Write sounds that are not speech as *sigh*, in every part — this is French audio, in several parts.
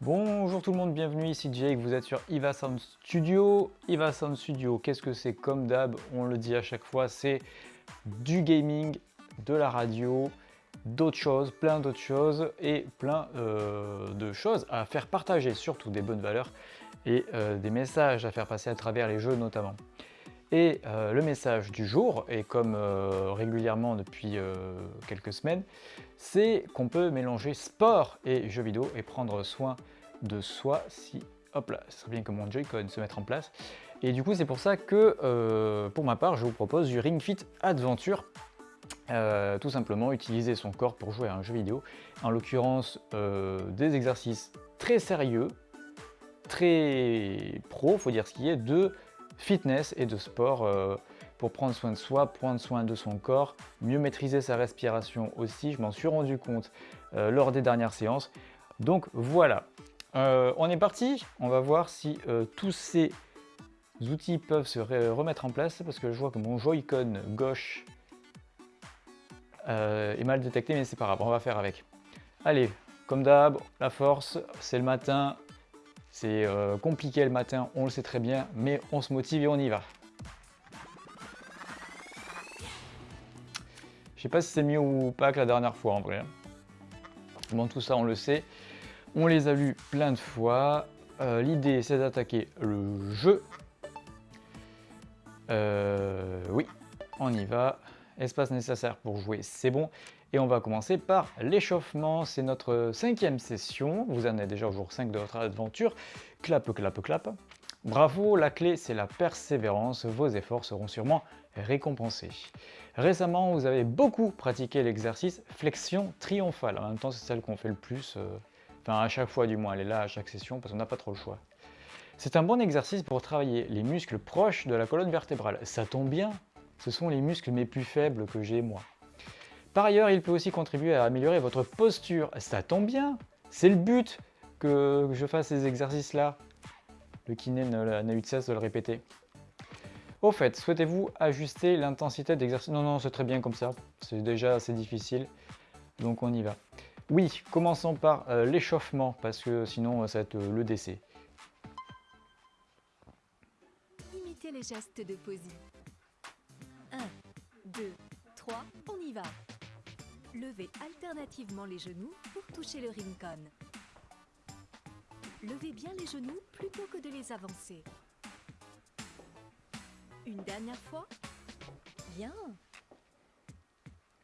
Bonjour tout le monde, bienvenue ici Jake, vous êtes sur Iva Sound Studio. Iva Sound Studio, qu'est-ce que c'est? Comme d'hab, on le dit à chaque fois, c'est du gaming, de la radio, d'autres choses, plein d'autres choses et plein euh, de choses à faire partager, surtout des bonnes valeurs et euh, des messages à faire passer à travers les jeux notamment. Et euh, le message du jour, et comme régulièrement depuis quelques semaines, c'est qu'on peut mélanger sport et jeux vidéo et prendre soin de soi si, hop là, ce serait bien que mon Joy-Con se mette en place. Et du coup, c'est pour ça que, pour ma part, je vous propose du Ring Fit Adventure euh, tout simplement utiliser son corps pour jouer à un jeu vidéo, en l'occurrence euh, des exercices très sérieux, très pro, faut dire ce qui est, de fitness et de sport euh, pour prendre soin de soi, prendre soin de son corps, mieux maîtriser sa respiration aussi, je m'en suis rendu compte lors des dernières séances. Donc voilà, on est parti, on va voir si tous ces outils peuvent se remettre en place parce que je vois que mon Joy-Con gauche euh, est mal détecté, mais c'est pas grave, on va faire avec. Allez, comme d'hab, la force, c'est le matin, c'est euh, compliqué le matin, on le sait très bien, mais on se motive et on y va. Je sais pas si c'est mieux ou pas que la dernière fois en vrai. Hein. Bon, tout ça, on le sait. On les a lus plein de fois. Euh, l'idée, c'est d'attaquer le jeu. oui, on y va espace nécessaire pour jouer, c'est bon. Et on va commencer par l'échauffement, c'est notre cinquième session, vous en êtes déjà au jour 5 de votre aventure, clap, clap, clap. Bravo, la clé c'est la persévérance, vos efforts seront sûrement récompensés. Récemment, vous avez beaucoup pratiqué l'exercice flexion triomphale, en même temps c'est celle qu'on fait le plus, euh, enfin à chaque fois du moins, elle est là à chaque session parce qu'on n'a pas trop le choix. C'est un bon exercice pour travailler les muscles proches de la colonne vertébrale. Ça tombe bien, ce sont les muscles mes plus faibles que j'ai moi. Par ailleurs, il peut aussi contribuer à améliorer votre posture. Ça tombe bien, c'est le but que je fasse ces exercices-là. Le kiné n'a eu de cesse de le répéter. Au fait, souhaitez-vous ajuster l'intensité d'exercice? Non, non, c'est très bien comme ça. C'est déjà assez difficile, donc on y va. Oui, commençons par euh, l'échauffement, parce que sinon ça va être euh, le décès. Imitez les gestes de posie. 2, 3, on y va Levez alternativement les genoux pour toucher le rincon. Levez bien les genoux plutôt que de les avancer. Une dernière fois. Bien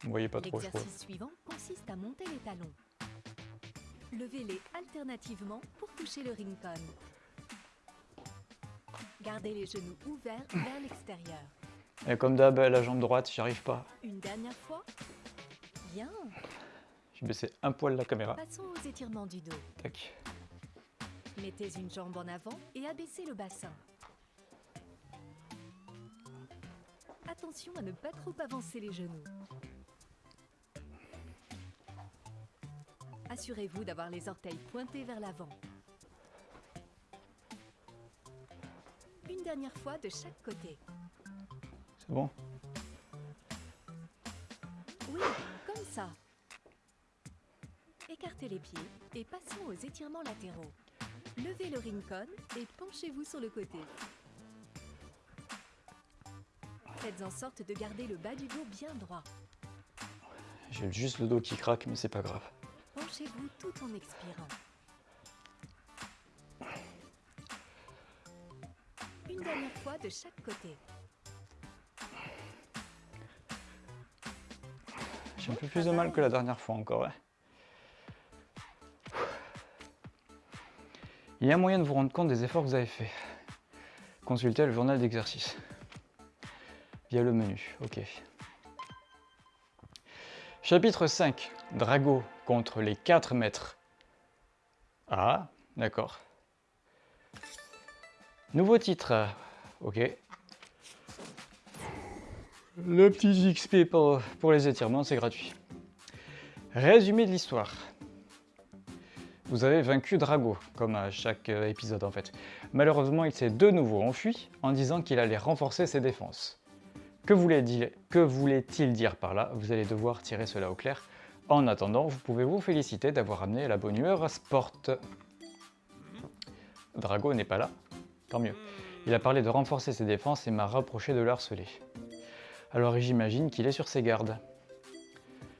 Vous voyez pas trop, L'exercice suivant consiste à monter les talons. Levez-les alternativement pour toucher le rincon. Gardez les genoux ouverts vers l'extérieur. Et comme d'hab, la jambe droite, j'y arrive pas. Une dernière fois. Bien. J'ai baissé un poil la caméra. Passons aux étirements du dos. Tac. Mettez une jambe en avant et abaissez le bassin. Attention à ne pas trop avancer les genoux. Assurez-vous d'avoir les orteils pointés vers l'avant. Une dernière fois de chaque côté. Bon? Oui, comme ça. Écartez les pieds et passons aux étirements latéraux. Levez le rincon et penchez-vous sur le côté. Faites en sorte de garder le bas du dos bien droit. J'ai juste le dos qui craque, mais c'est pas grave. Penchez-vous tout en expirant. Une dernière fois de chaque côté. J'ai un peu plus de mal que la dernière fois encore. Il y a moyen de vous rendre compte des efforts que vous avez faits. Consultez le journal d'exercice. Via le menu, ok. Chapitre 5. Drago contre les 4 mètres. Ah, d'accord. Nouveau titre. Ok. Le petit XP pour, les étirements, c'est gratuit. Résumé de l'histoire. Vous avez vaincu Drago, comme à chaque euh, épisode en fait. Malheureusement, il s'est de nouveau enfui en disant qu'il allait renforcer ses défenses. Que voulait-il dire par là? Vous allez devoir tirer cela au clair. En attendant, vous pouvez vous féliciter d'avoir amené la bonne humeur à Sport. Drago n'est pas là. Tant mieux. Il a parlé de renforcer ses défenses et m'a rapproché de le harceler. Alors j'imagine qu'il est sur ses gardes.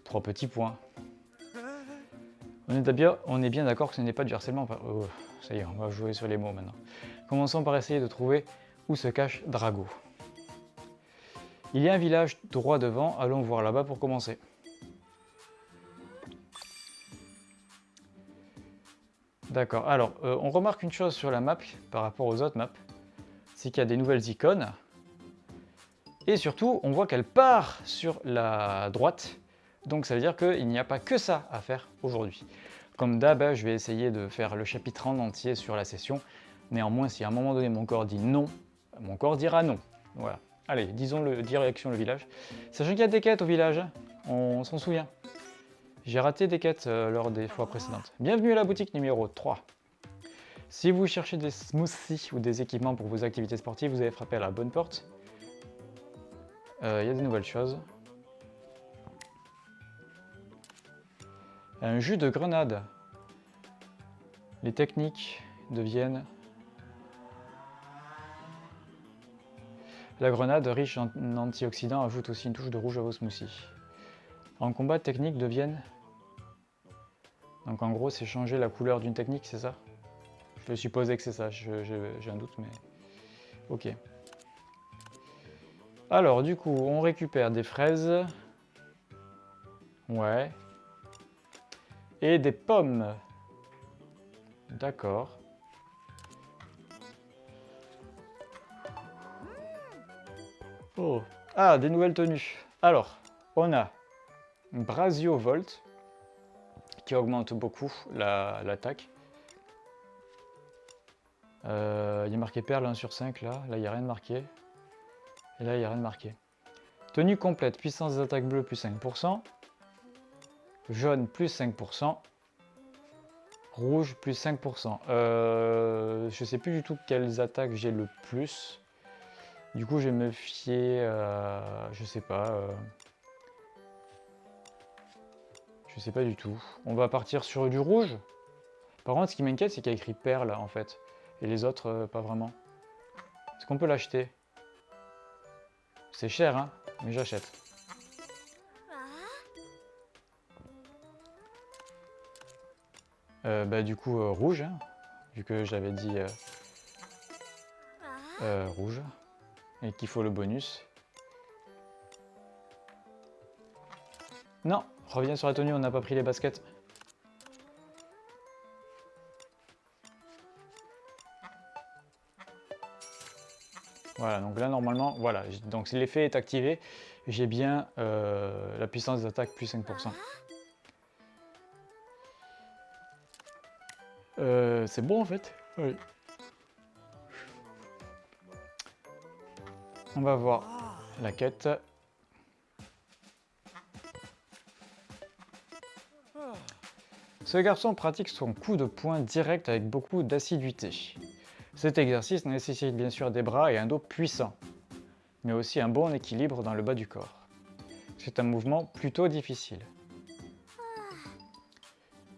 Trois petits points. On est bien, d'accord que ce n'est pas du harcèlement. Oh, ça y est, on va jouer sur les mots maintenant. Commençons par essayer de trouver où se cache Drago. Il y a un village droit devant, allons voir là-bas pour commencer. D'accord, alors euh, on remarque une chose sur la map par rapport aux autres maps, c'est qu'il y a des nouvelles icônes, et surtout on voit qu'elle part sur la droite, donc ça veut dire qu'il n'y a pas que ça à faire aujourd'hui. Comme d'hab, je vais essayer de faire le chapitre en entier sur la session, néanmoins si à un moment donné mon corps dit non, mon corps dira non. Voilà. Allez, disons le direction le village. Sachant qu'il y a des quêtes au village, on s'en souvient. J'ai raté des quêtes euh, lors des fois précédentes. Bienvenue à la boutique numéro 3. Si vous cherchez des smoothies ou des équipements pour vos activités sportives, vous avez frappé à la bonne porte. Euh, il y a des nouvelles choses. Un jus de grenade. Les techniques deviennent... La grenade riche en antioxydants ajoute aussi une touche de rouge à vos smoothies. En combat, techniques deviennent... Donc en gros, c'est changer la couleur d'une technique, c'est ça? Je supposer que c'est ça, j'ai un doute, mais... Ok. Alors, du coup, on récupère des fraises. Ouais. Et des pommes. D'accord. Oh. Ah, des nouvelles tenues. Alors, on a Brasio Volt, qui augmente beaucoup l'attaque. Euh, il y a marqué perle 1 sur 5 là, là il n'y a rien de marqué. Et là il n'y a rien de marqué. Tenue complète, puissance des attaques bleues plus 5%. Jaune plus 5%. Rouge plus 5%. Euh, je sais plus du tout quelles attaques j'ai le plus. Du coup je vais me fier, je sais pas, euh, je sais pas du tout. On va partir sur du rouge. Par contre, ce qui m'inquiète, c'est qu'il y a écrit perle, en fait. Et les autres, euh, pas vraiment. Est-ce qu'on peut l'acheter? C'est cher, hein Mais j'achète. Euh, bah du coup, euh, rouge, hein, vu que j'avais dit rouge. Et qu'il faut le bonus. Non, Reviens sur la tenue, on n'a pas pris les baskets. Voilà, donc là normalement, voilà, donc l'effet est activé, j'ai bien euh, la puissance d'attaque plus 5%. Euh, c'est bon en fait Oui. On va voir la quête. Ce garçon pratique son coup de poing direct avec beaucoup d'assiduité. Cet exercice nécessite bien sûr des bras et un dos puissants, mais aussi un bon équilibre dans le bas du corps. C'est un mouvement plutôt difficile.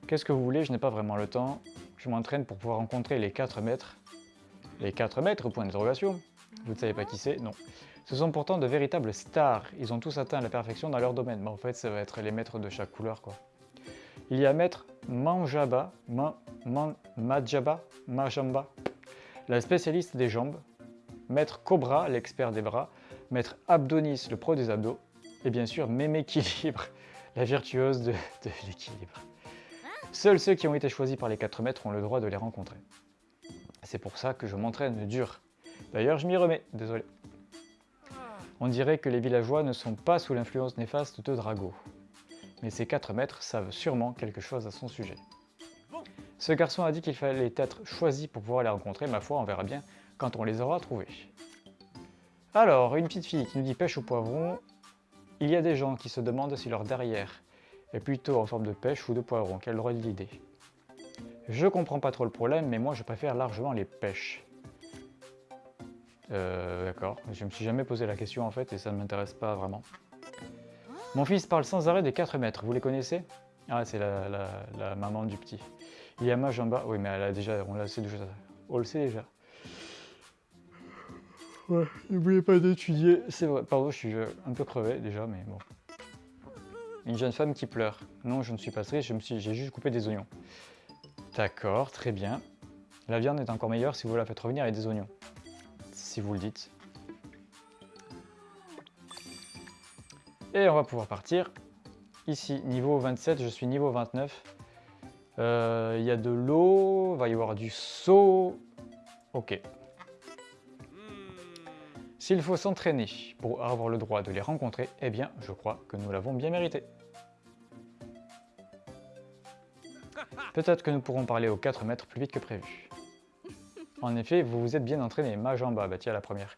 Qu'est-ce que vous voulez? Je n'ai pas vraiment le temps. Je m'entraîne pour pouvoir rencontrer les 4 mètres. Les 4 mètres, point d'interrogation. Vous ne savez pas qui c'est? Non. Ce sont pourtant de véritables stars. Ils ont tous atteint la perfection dans leur domaine. En fait, ça va être les maîtres de chaque couleur. Il y a maître Manjaba, Majaba, Majamba, la spécialiste des jambes, maître Cobra, l'expert des bras, maître Abdonis, le pro des abdos, et bien sûr Méméquilibre, *laughs* la virtuose de, l'équilibre. Seuls ceux qui ont été choisis par les 4 maîtres ont le droit de les rencontrer. C'est pour ça que je m'entraîne dur. D'ailleurs, je m'y remets, désolé. On dirait que les villageois ne sont pas sous l'influence néfaste de Drago mais ces 4 maîtres savent sûrement quelque chose à son sujet. Ce garçon a dit qu'il fallait être choisi pour pouvoir les rencontrer, ma foi, on verra bien quand on les aura trouvés. Alors, une petite fille qui nous dit pêche au poivron, il y a des gens qui se demandent si leur derrière est plutôt en forme de pêche ou de poivron, quelle drôle d'idée. Je comprends pas trop le problème, mais moi je préfère largement les pêches. Euh, d'accord, je me suis jamais posé la question en fait et ça ne m'intéresse pas vraiment. Mon fils parle sans arrêt des 4 mètres, vous les connaissez? Ah, c'est la, maman du petit. Il y a Maj en bas, oui mais elle a déjà, on l'a déjà, on le sait déjà. Ouais, n'oubliez pas d'étudier. C'est vrai, pardon, je suis un peu crevé déjà, mais bon. Une jeune femme qui pleure. Non, je ne suis pas triste, j'ai juste coupé des oignons. D'accord, très bien. La viande est encore meilleure si vous la faites revenir avec des oignons. Si vous le dites. Et on va pouvoir partir. Ici, niveau 27, je suis niveau 29. Euh, il y a de l'eau, va y avoir du saut. Ok. S'il faut s'entraîner pour avoir le droit de les rencontrer, eh bien, je crois que nous l'avons bien mérité. Peut-être que nous pourrons parler aux 4 mètres plus vite que prévu. En effet, vous vous êtes bien entraîné, bas, bah tiens la première.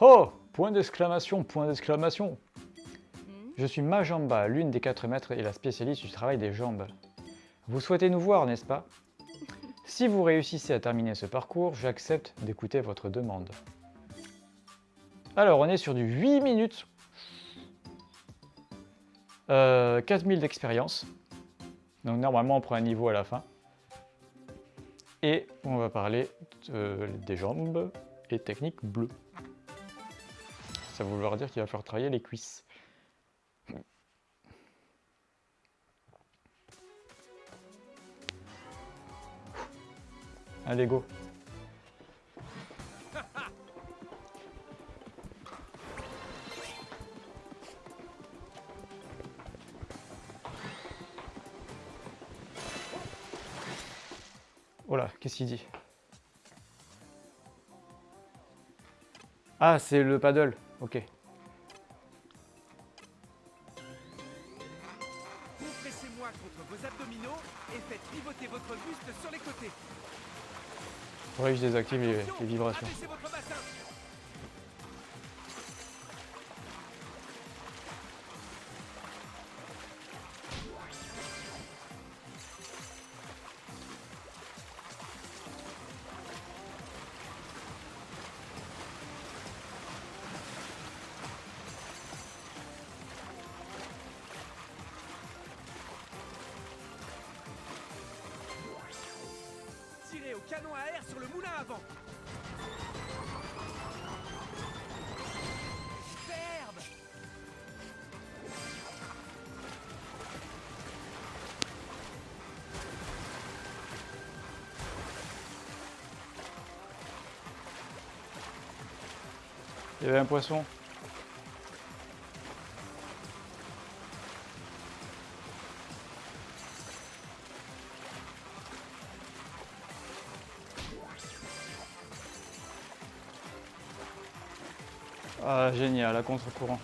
Oh Point d'exclamation, point d'exclamation Je suis bas, l'une des 4 mètres et la spécialiste du travail des jambes. Vous souhaitez nous voir, n'est-ce pas? Si vous réussissez à terminer ce parcours, j'accepte d'écouter votre demande. Alors, on est sur du 8 minutes. Euh, 4000 d'expérience. Donc normalement, on prend un niveau à la fin. Et on va parler des jambes et technique bleue. Ça veut vouloir dire qu'il va falloir travailler les cuisses. Allez, go Oh là, qu'est-ce qu'il dit? Ah, c'est le paddle, ok. Compressez-moi contre vos abdominaux et faites pivoter votre buste sur les côtés. Faudrait que je désactive les, les vibrations. Il y avait un poisson. Ah, génial, à contre-courant.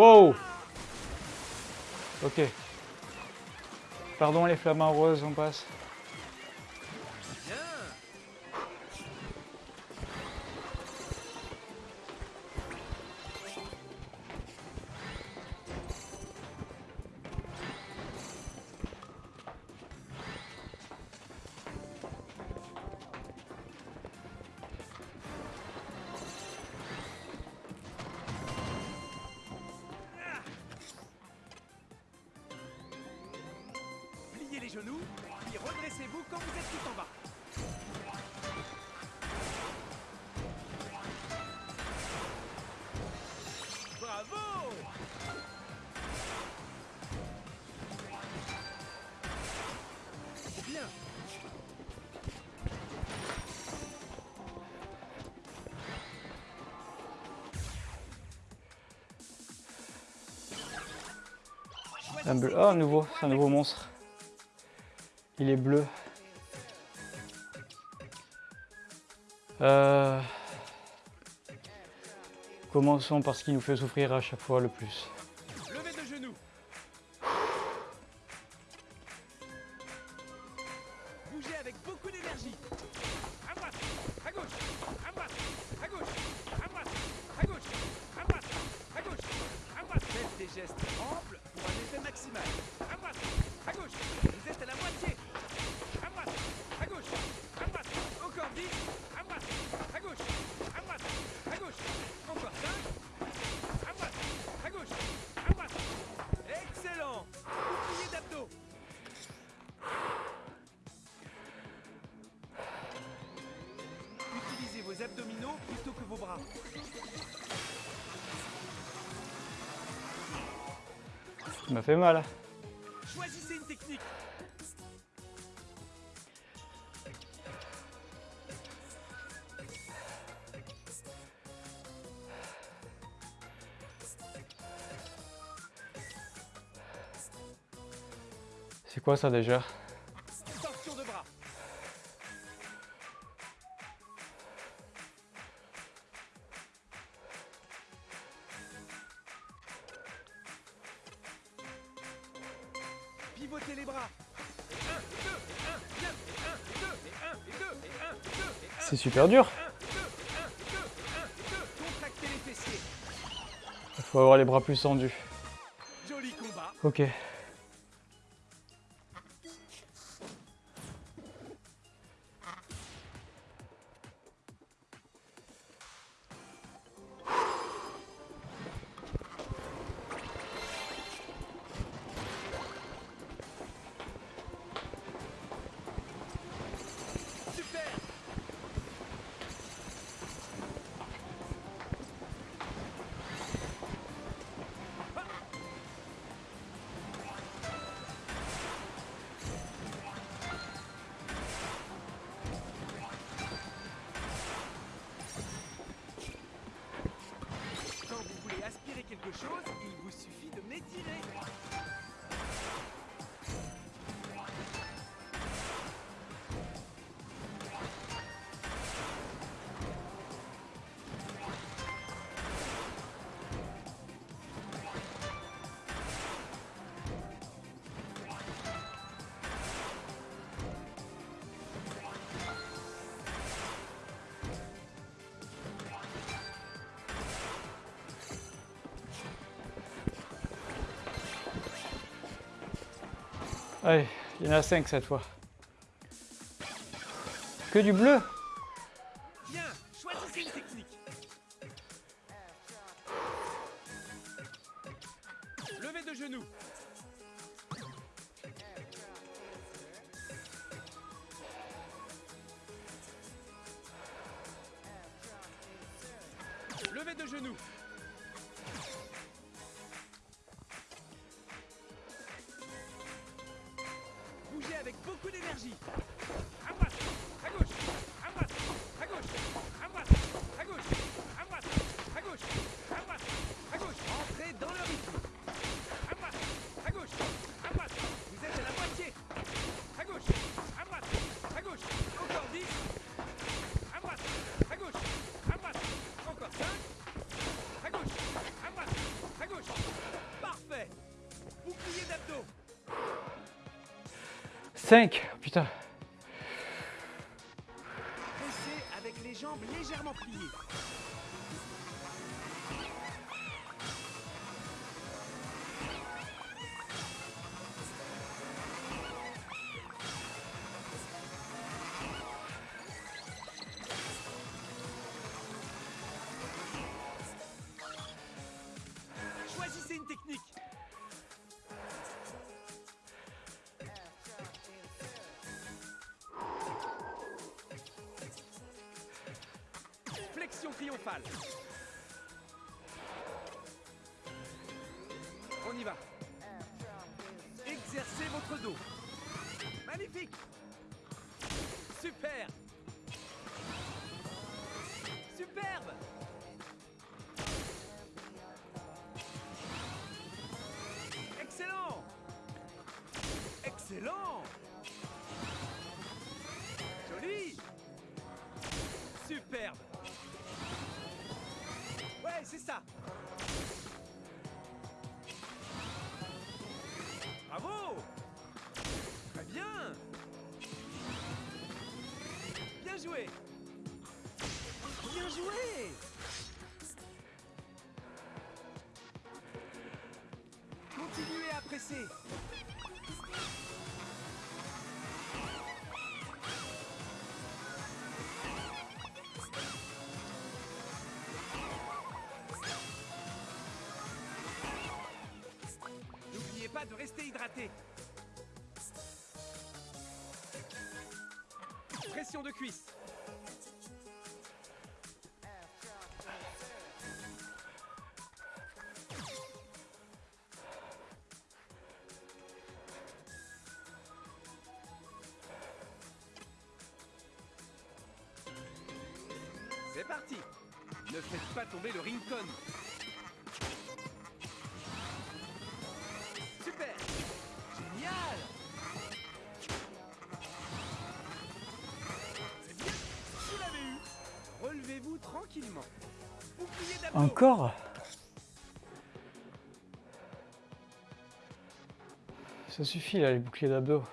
Wow Ok. Pardon les flammes roses, on passe. Un bleu. Oh, un nouveau, un nouveau monstre. Il est bleu. Euh... Commençons par ce qui nous fait souffrir à chaque fois le plus. fait mal. Choisissez une technique. C'est quoi ça déjà? C'est super dur. Il faut avoir les bras plus tendus. Ok. Il y en a 5 cette fois. Que du bleu 5, putain. Pressez avec les jambes légèrement pliées. Trionfal. joué. Bien joué. Continuez à presser. N'oubliez pas de rester hydraté. Pression de cuisse. Ne faites pas tomber le Rincon Super. Génial. C'est bien. Vous l'avez eu. Relevez-vous tranquillement. Bouclier Encore? Ça suffit là, les boucliers d'abdos.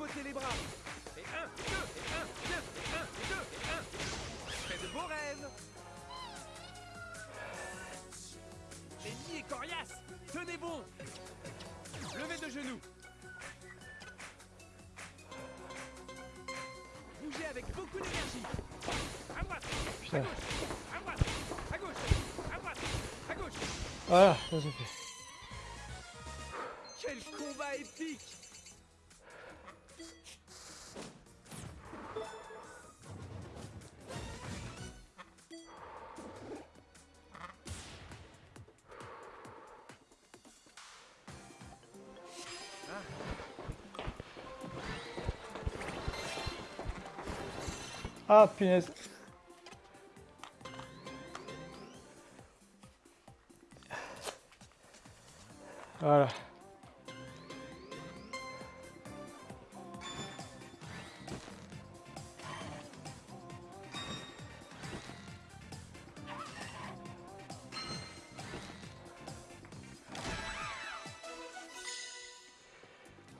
Les bras. Et un, et deux, et un, et deux, et un, et deux, et un. Faites de beaux rêves. L'ennemi est coriace. Tenez bon. Levez de genoux. Bougez avec beaucoup d'énergie. À droite, à gauche, à droite, à gauche, à droite, à gauche. Voilà, ça c'est fait. Quel combat épique Ah punaise. Voilà.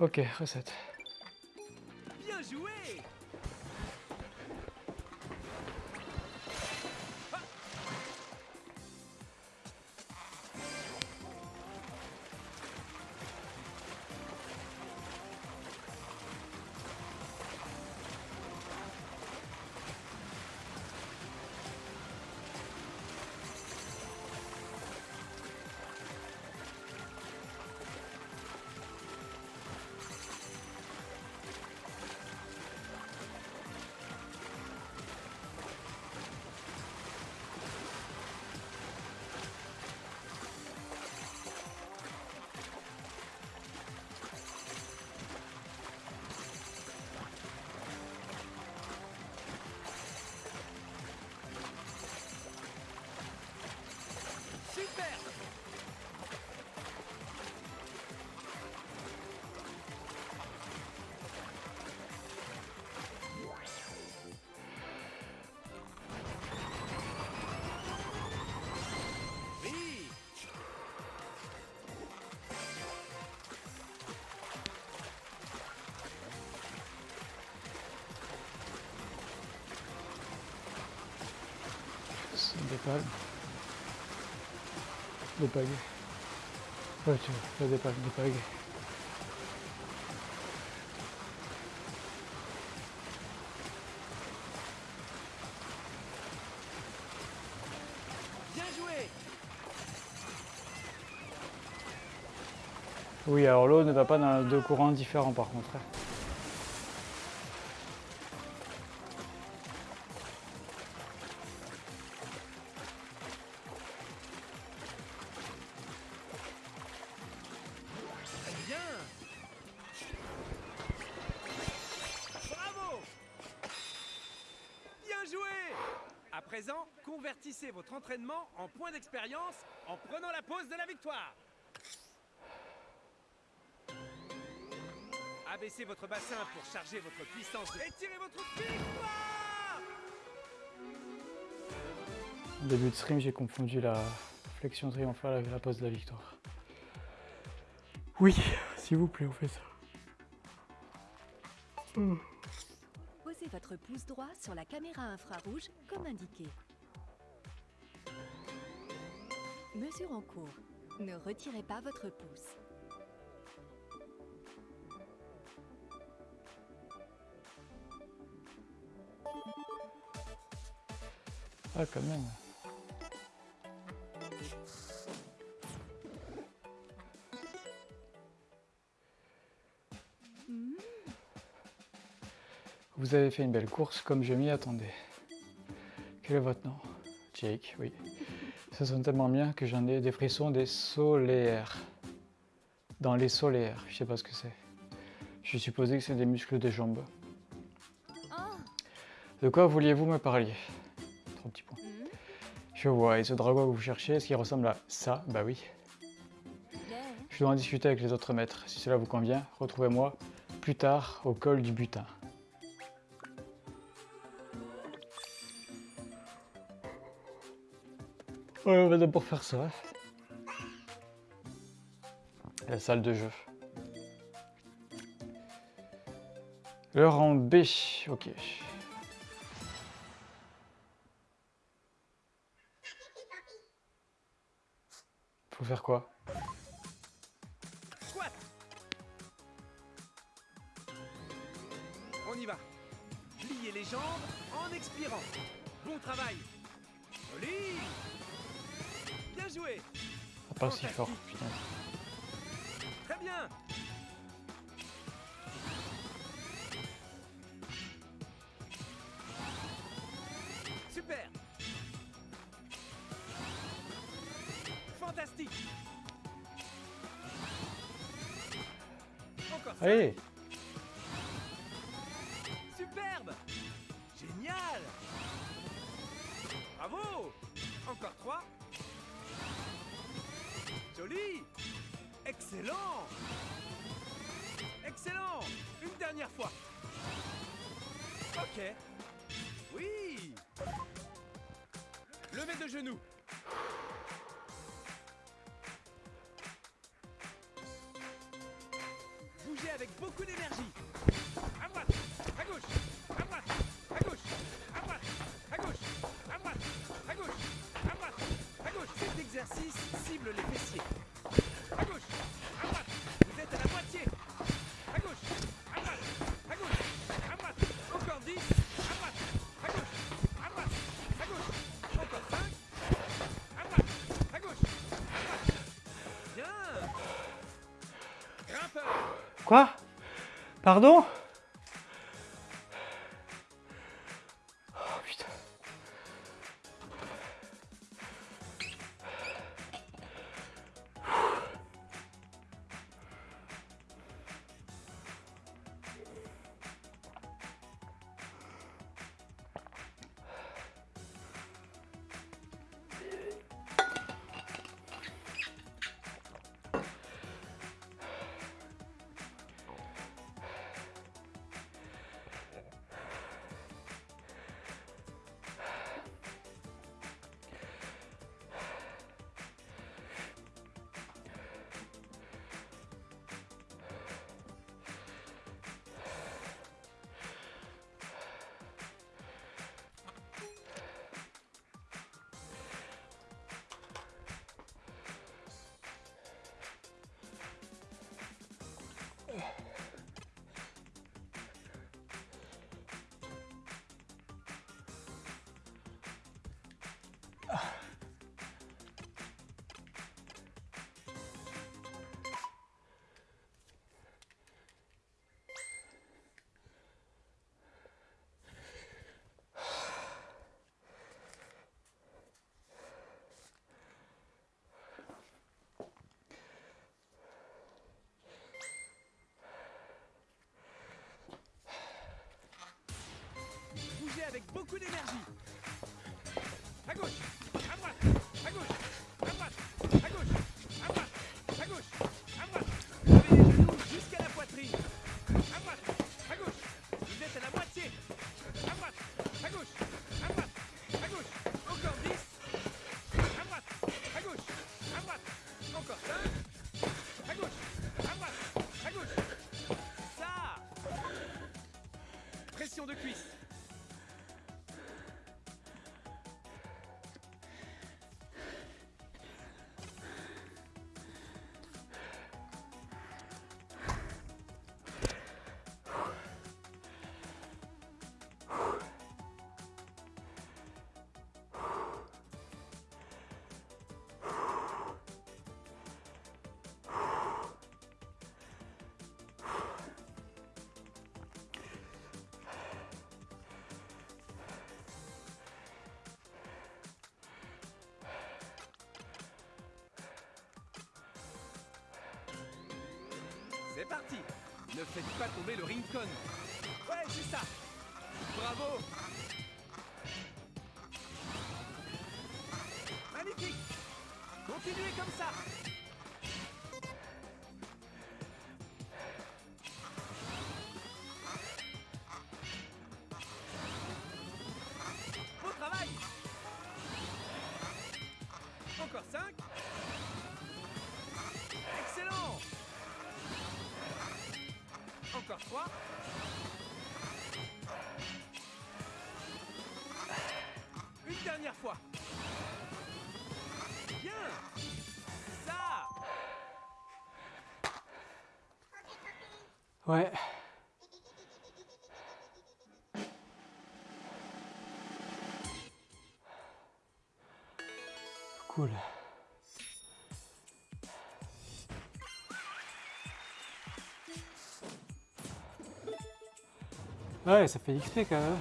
Ok, recette. C'est des. Des pagaies. Ouais, tu vois, des des pagaies. Bien joué Oui, alors l'eau ne va pas dans deux courants différents par contre. Présent, convertissez votre entraînement en point d'expérience en prenant la pause de la victoire Abaissez votre bassin pour charger votre puissance de... Étirez votre victoire Au début de stream, j'ai confondu la flexion triomphale avec la pose de la victoire. Oui, s'il vous plaît, on fait ça. Posez votre pouce droit sur la caméra infrarouge comme indiqué. Mesure en cours. Ne retirez pas votre pouce. Ah, quand même. Vous avez fait une belle course comme je m'y attendais. Quel est votre nom? Jake, oui. Ça sonne tellement bien que j'en ai des frissons des solaires. Dans les solaires, je sais pas ce que c'est. Je supposais que c'est des muscles des jambes. De quoi vouliez-vous me parler? Trois petits points. Je vois, et ce dragon que vous cherchez, est-ce qu'il ressemble à ça? Bah oui. Je dois en discuter avec les autres maîtres. Si cela vous convient, retrouvez-moi plus tard au col du butin. Ouais, on va d'abord faire ça. La salle de jeu. Le rang B, ok. Faut faire quoi? Pas si fort. Quoi? Pardon? Beaucoup d'énergie. Parti. Ne faites pas tomber le Rincon Ouais, c'est ça. Bravo. Magnifique. Continuez comme ça Ouais. Cool. Ouais, ça fait XP quand même.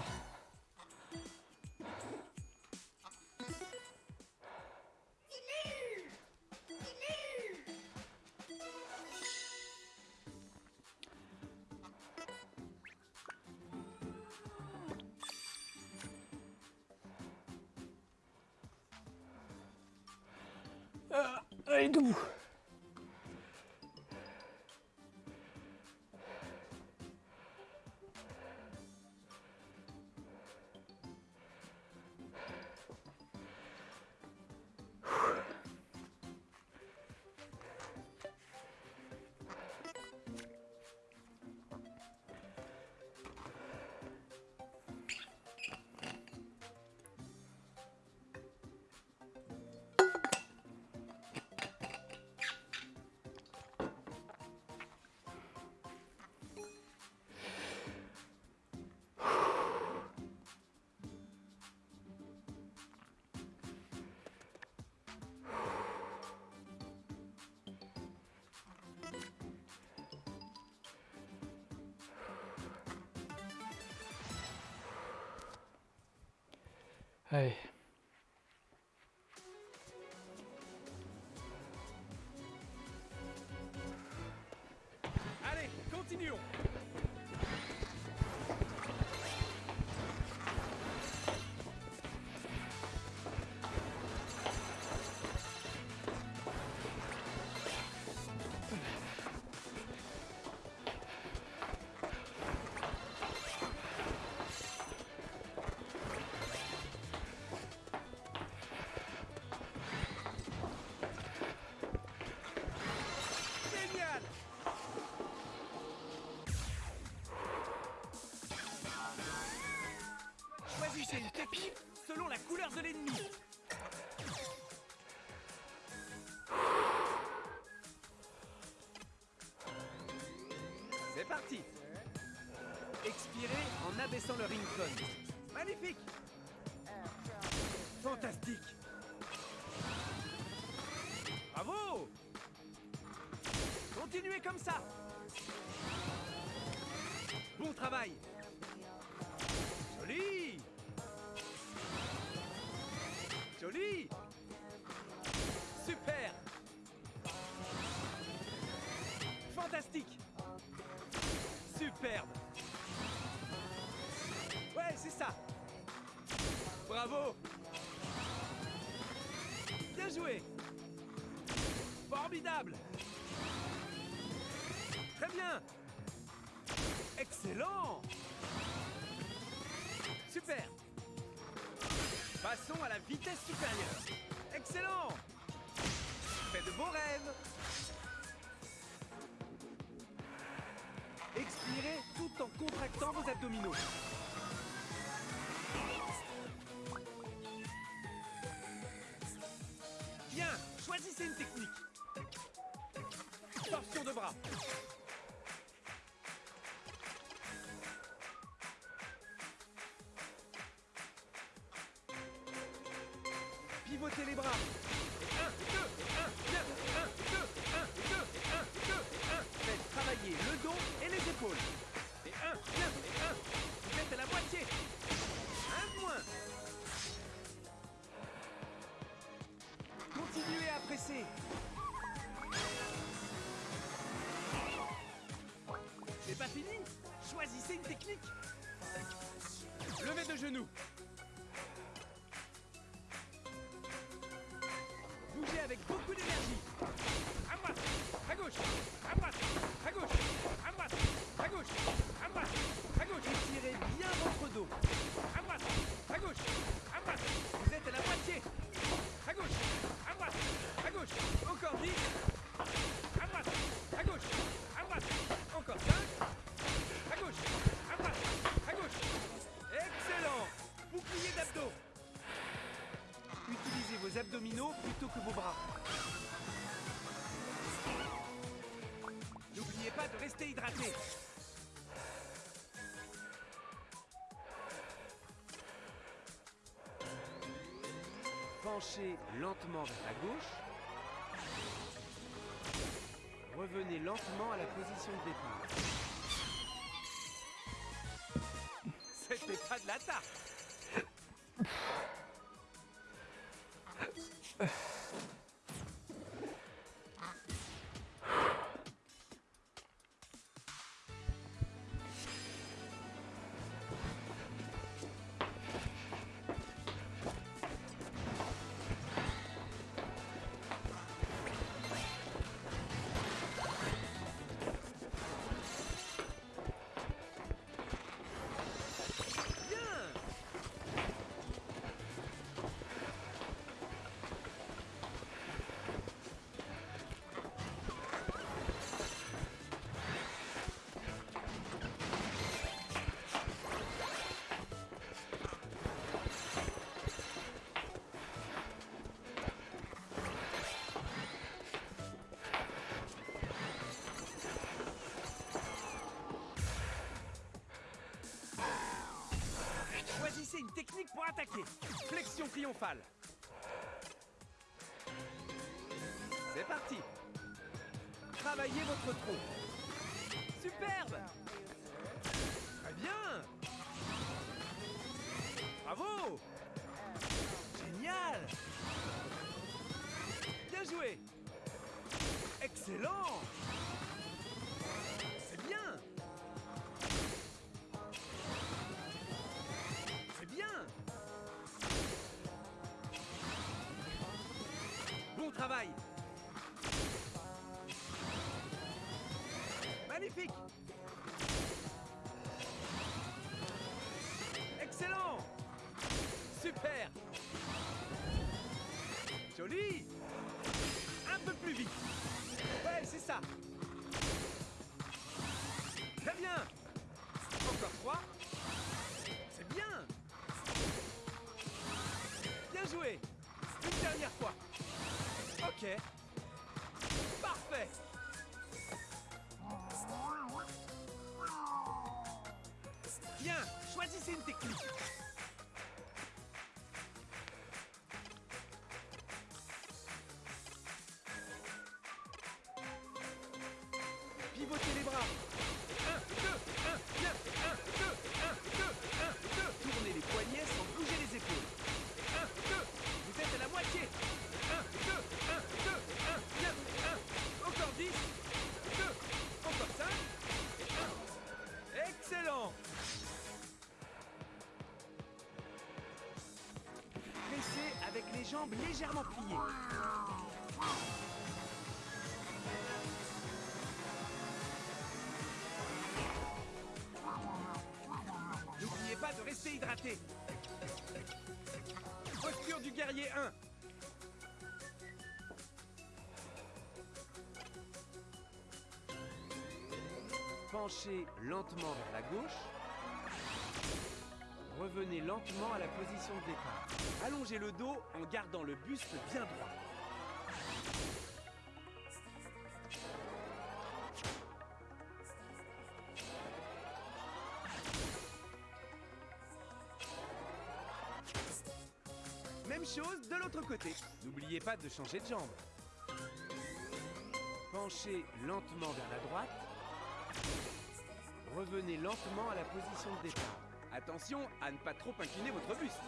Choisissez une technique selon la couleur de l'ennemi. C'est parti. Expirez en abaissant le Rincon. Magnifique. Fantastique. Bravo. Continuez comme ça. Bon travail Super. Fantastique. Superbe. Ouais, c'est ça. Bravo. Bien joué. Formidable. Très bien. Excellent. Super Passons à la vitesse supérieure. Excellent Fais de beaux rêves Expirez tout en contractant vos abdominaux. Choisissez une technique. Levez de genoux. Abdominaux plutôt que vos bras. N'oubliez pas de rester hydraté. Penchez lentement vers la gauche. Revenez lentement à la position de départ. C'était pas de la tarte une technique pour attaquer. Flexion triomphale. C'est parti. Travaillez votre tronc. Superbe. Très bien. Bravo. Génial. Bien joué. Excellent. Jambes légèrement pliées N'oubliez pas de rester hydraté. Posture du guerrier 1. Penchez lentement vers la gauche. Revenez lentement à la position de départ. Allongez le dos en gardant le buste bien droit. Même chose de l'autre côté. N'oubliez pas de changer de jambe. Penchez lentement vers la droite. Revenez lentement à la position de départ. Attention à ne pas trop incliner votre buste.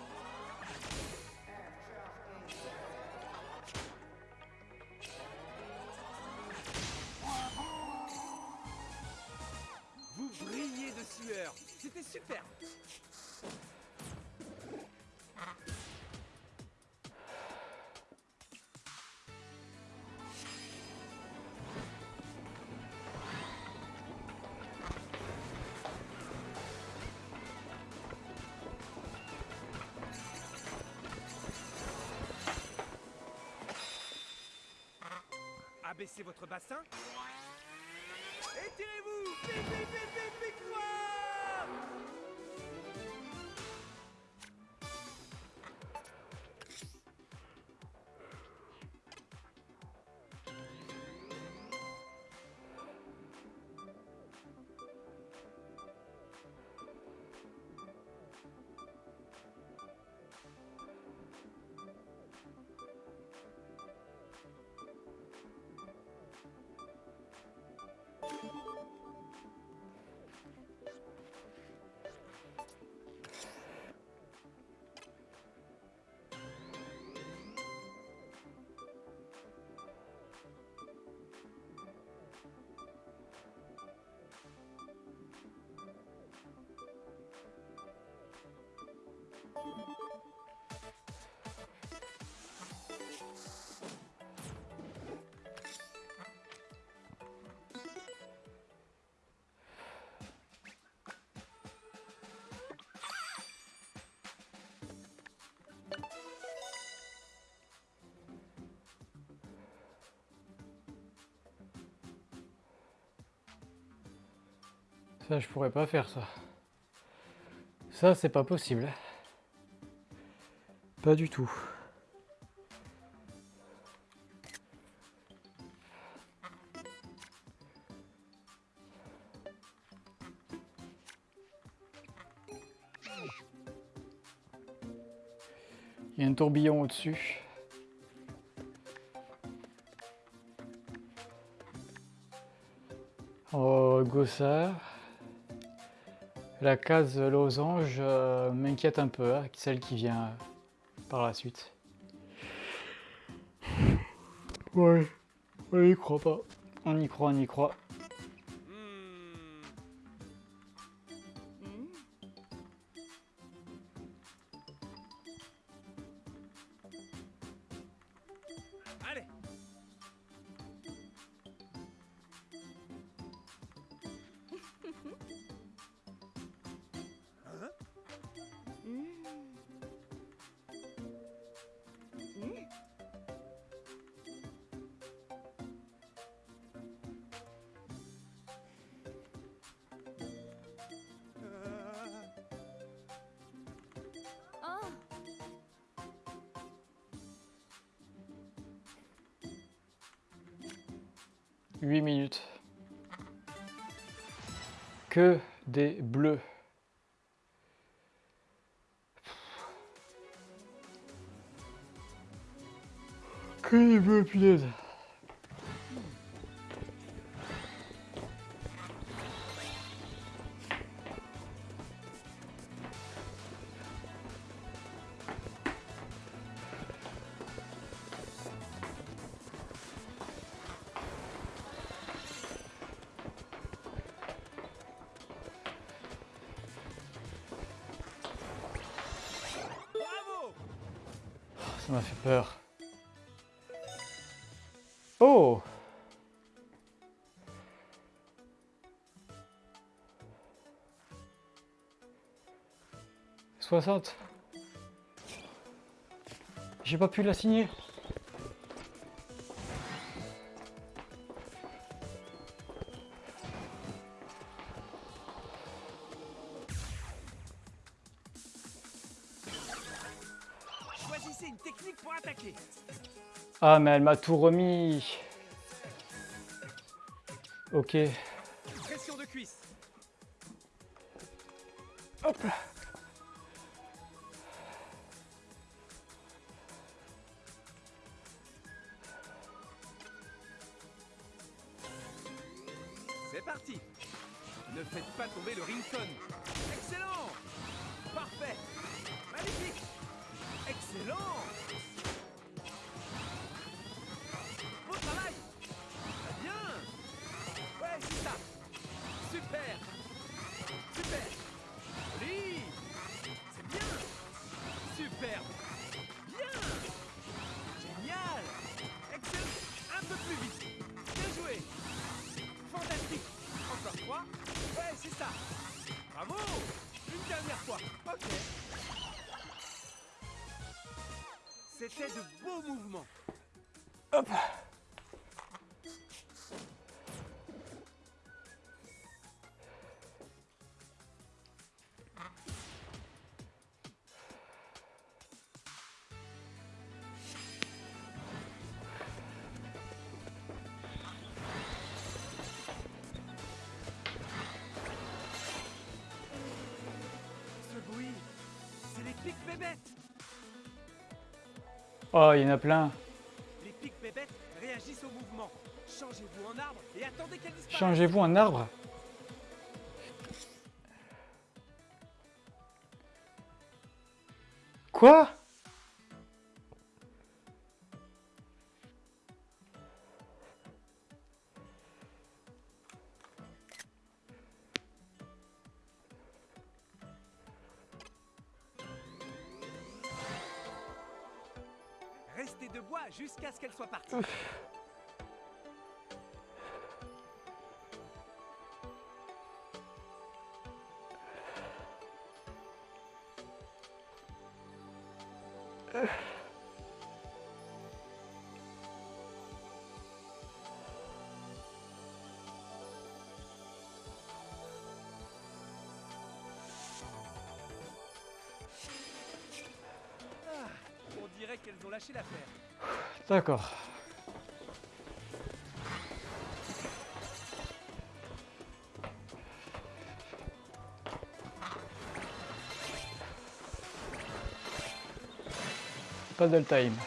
Abaissez votre bassin. Ça, je pourrais pas faire ça. Ça, c'est pas possible. Pas du tout. Il y a un tourbillon au-dessus. Oh, Gossard. La case losange euh, m'inquiète un peu, hein, celle qui vient par la suite. Ouais, on n'y croit pas. On y croit, on y croit. 8 minutes. Que des bleus. Que des bleus, punaise. 60. J'ai pas pu la signer. Choisissez une technique pour attaquer. Ah mais elle m'a tout remis. Ok. Pics bébêtes. Oh, il y en a plein. Les pics bébêtes réagissent au mouvement. Changez-vous en arbre et attendez qu'elles disparaissent. Changez-vous en arbre. Quoi? Soient parties. Ah, on dirait qu'elles ont lâché l'affaire. D'accord. Paddle time.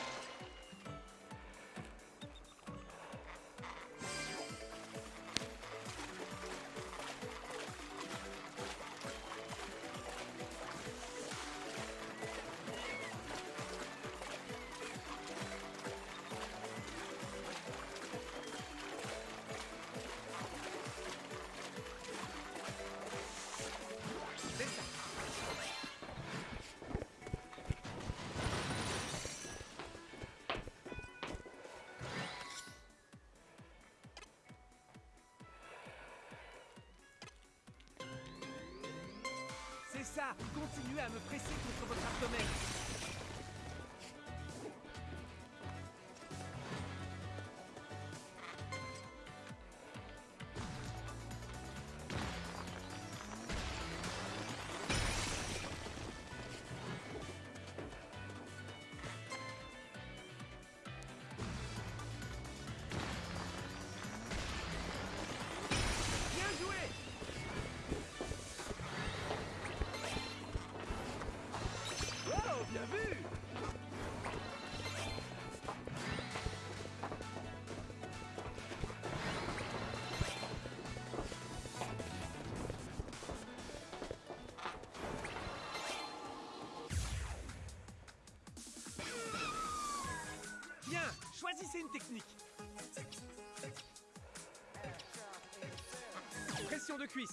Choisissez une technique. Pression de cuisse.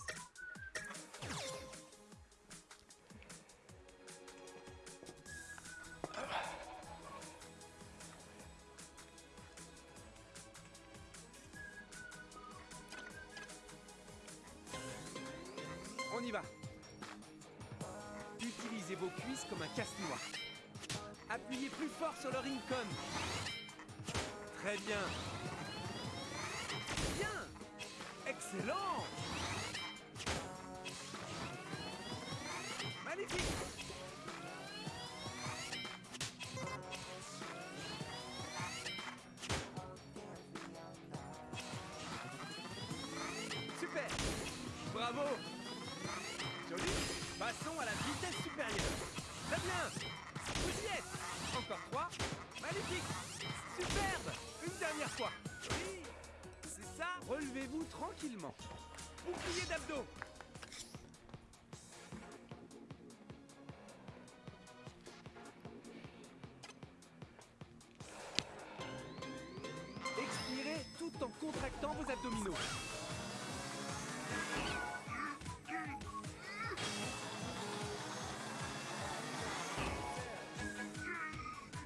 On y va. Utilisez vos cuisses comme un casse-noix. Appuyez plus fort sur le Rincon. Très bien. Bien. Excellent. Magnifique. Vos abdominaux.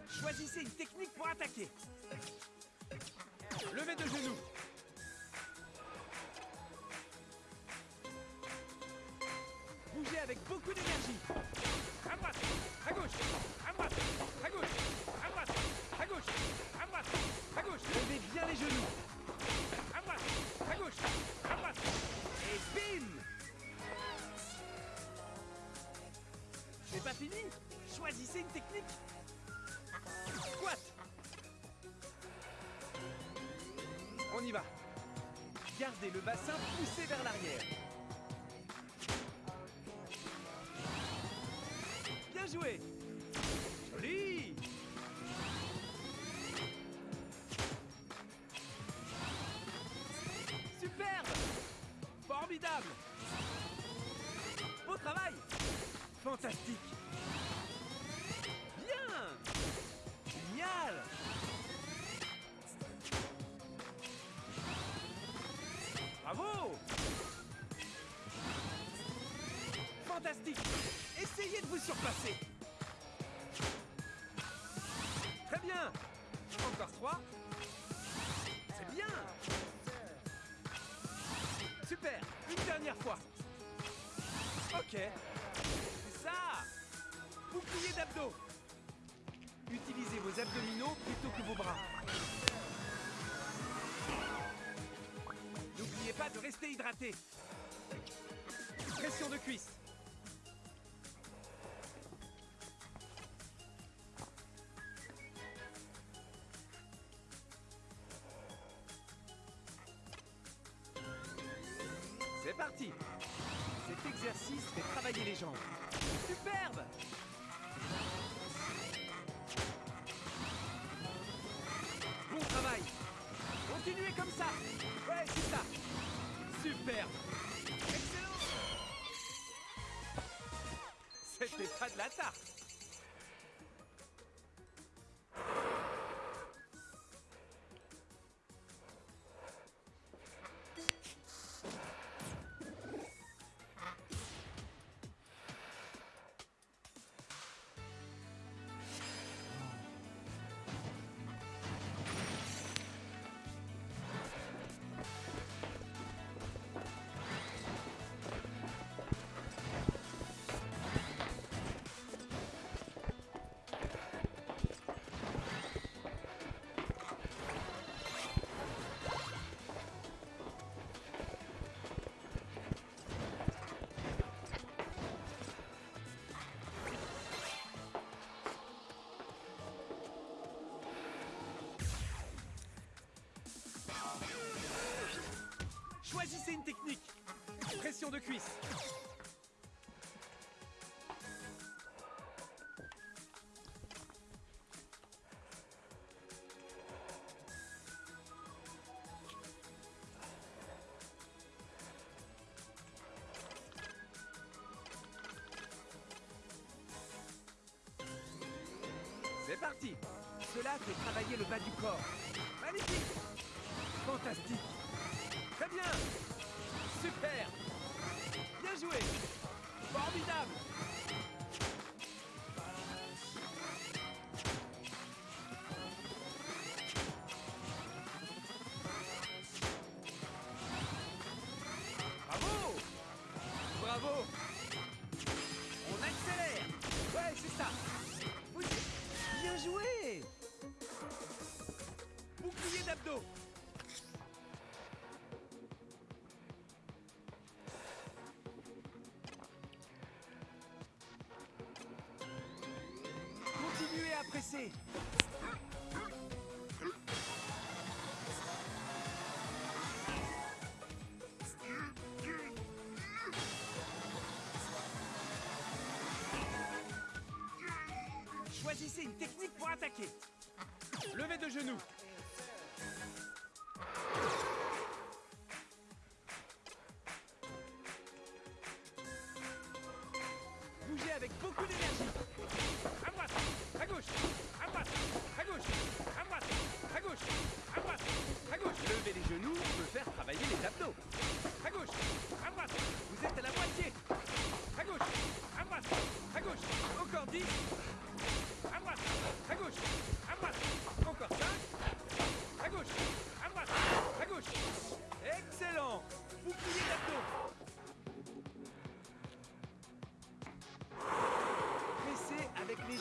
Choisissez une technique pour attaquer. Levez de genoux. Squat. On y va. Gardez le bassin poussé vers l'arrière. Fantastique. Essayez de vous surpasser. Très bien. Encore trois. C'est bien. Super. Une dernière fois. Ok. C'est ça. Bouclier d'abdos. Utilisez vos abdominaux plutôt que vos bras. N'oubliez pas de rester hydraté. Pression de cuisse. Superbe Excellent. C'était pas de la tarte Choisissez une technique. Pression de cuisse. C'est parti Cela fait travailler le bas du corps. Magnifique Fantastique Bien joué Formidable Choisissez une technique pour attaquer. Levez de genoux.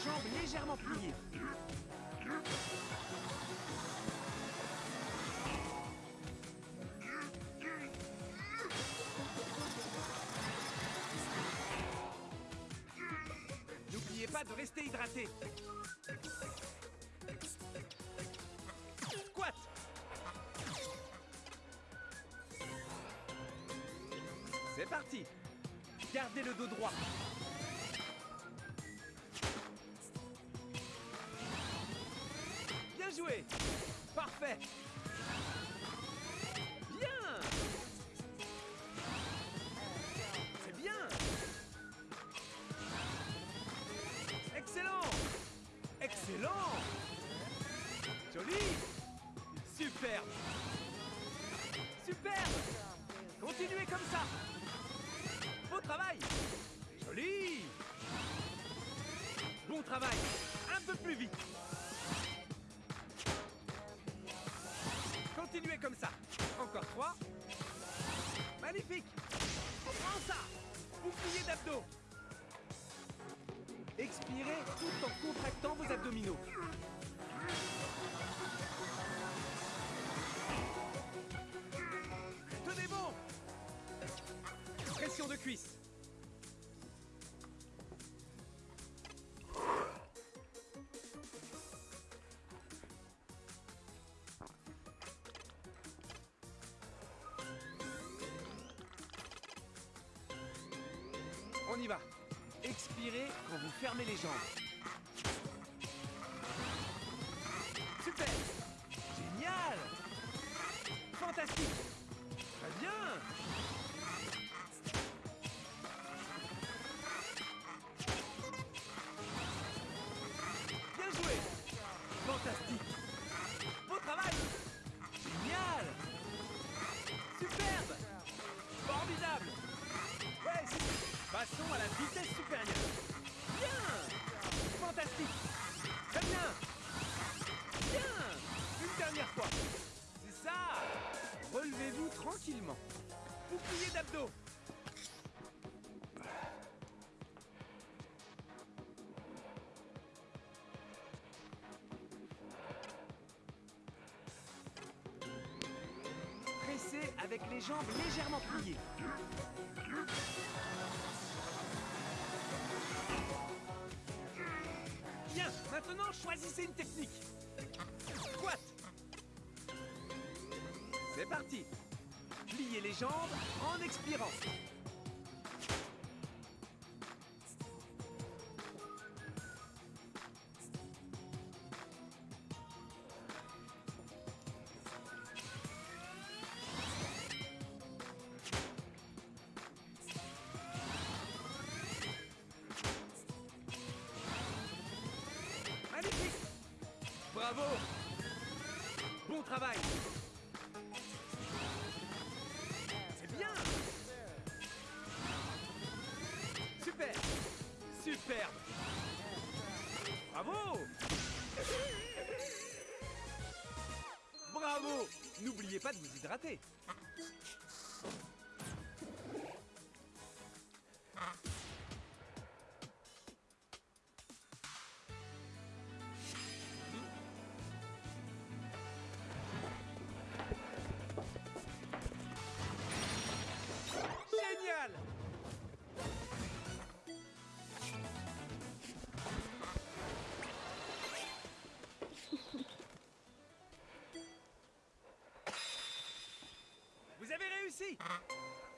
Jambes légèrement pliées. N'oubliez pas de rester hydraté. Squat. C'est parti. Gardez le dos droit. fresh. Tenez bon. Pression de cuisse. On y va. Expirez quand vous fermez les jambes. Fantastique avec les jambes légèrement pliées. Bien, maintenant choisissez une technique. Squat. C'est parti. Pliez les jambes en expirant. Bravo. Bon travail. C'est bien. Super. Superbe Bravo. Bravo. N'oubliez pas de vous hydrater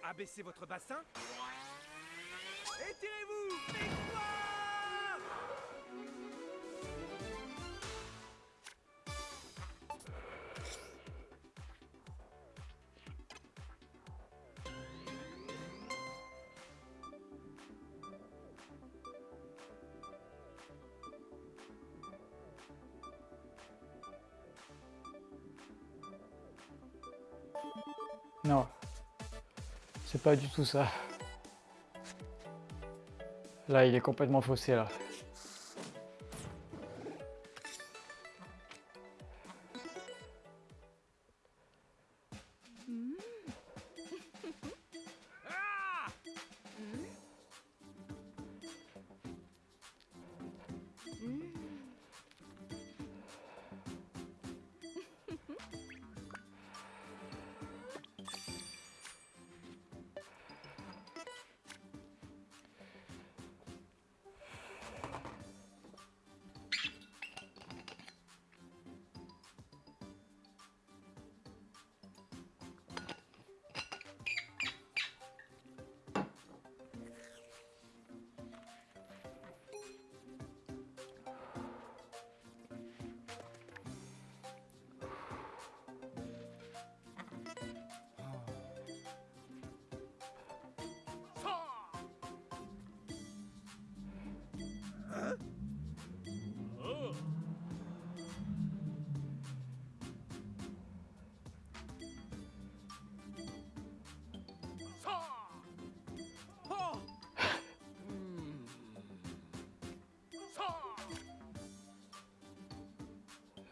Abaissez votre bassin. Étirez-vous. C'est pas du tout ça. Là, il est complètement faussé, là.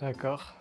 D'accord.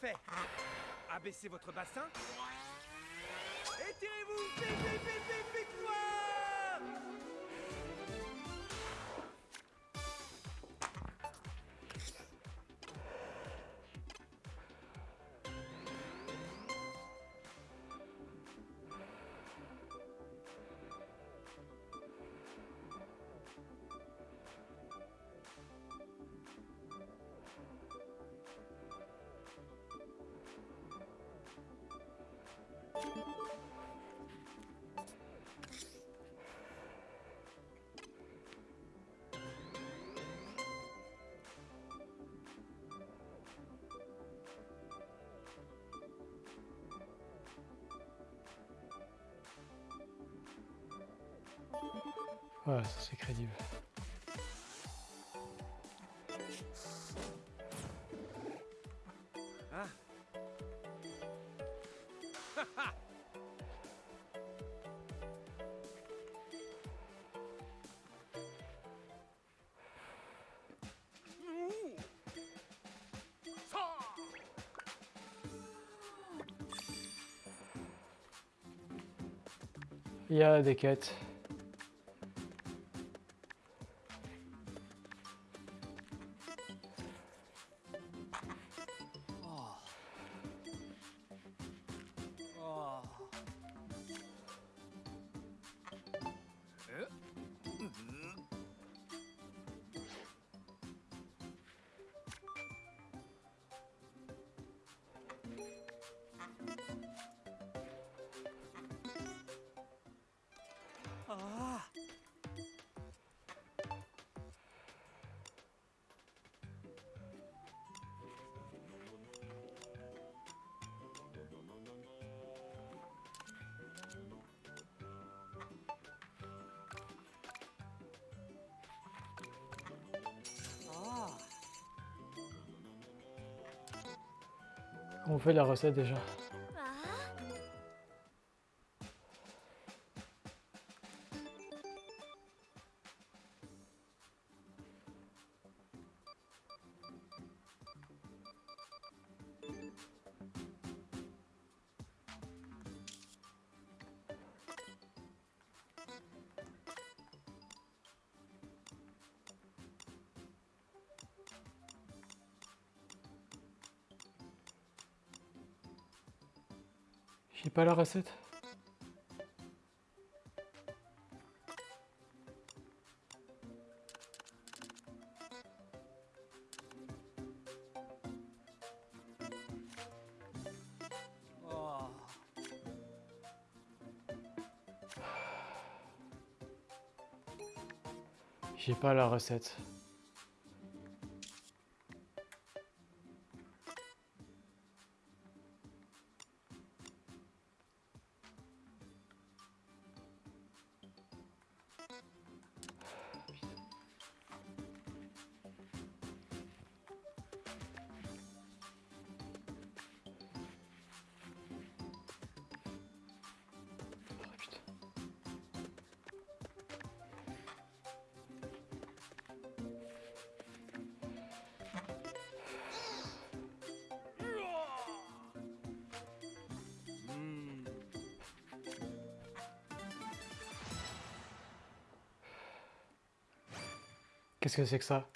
Fait Abaissez votre bassin. Vite, vite, Voilà, c'est crédible. Il y a des quêtes. Ah. On fait la recette déjà. Pas la recette. Oh. J'ai pas la recette. Qu'est-ce que c'est que ça?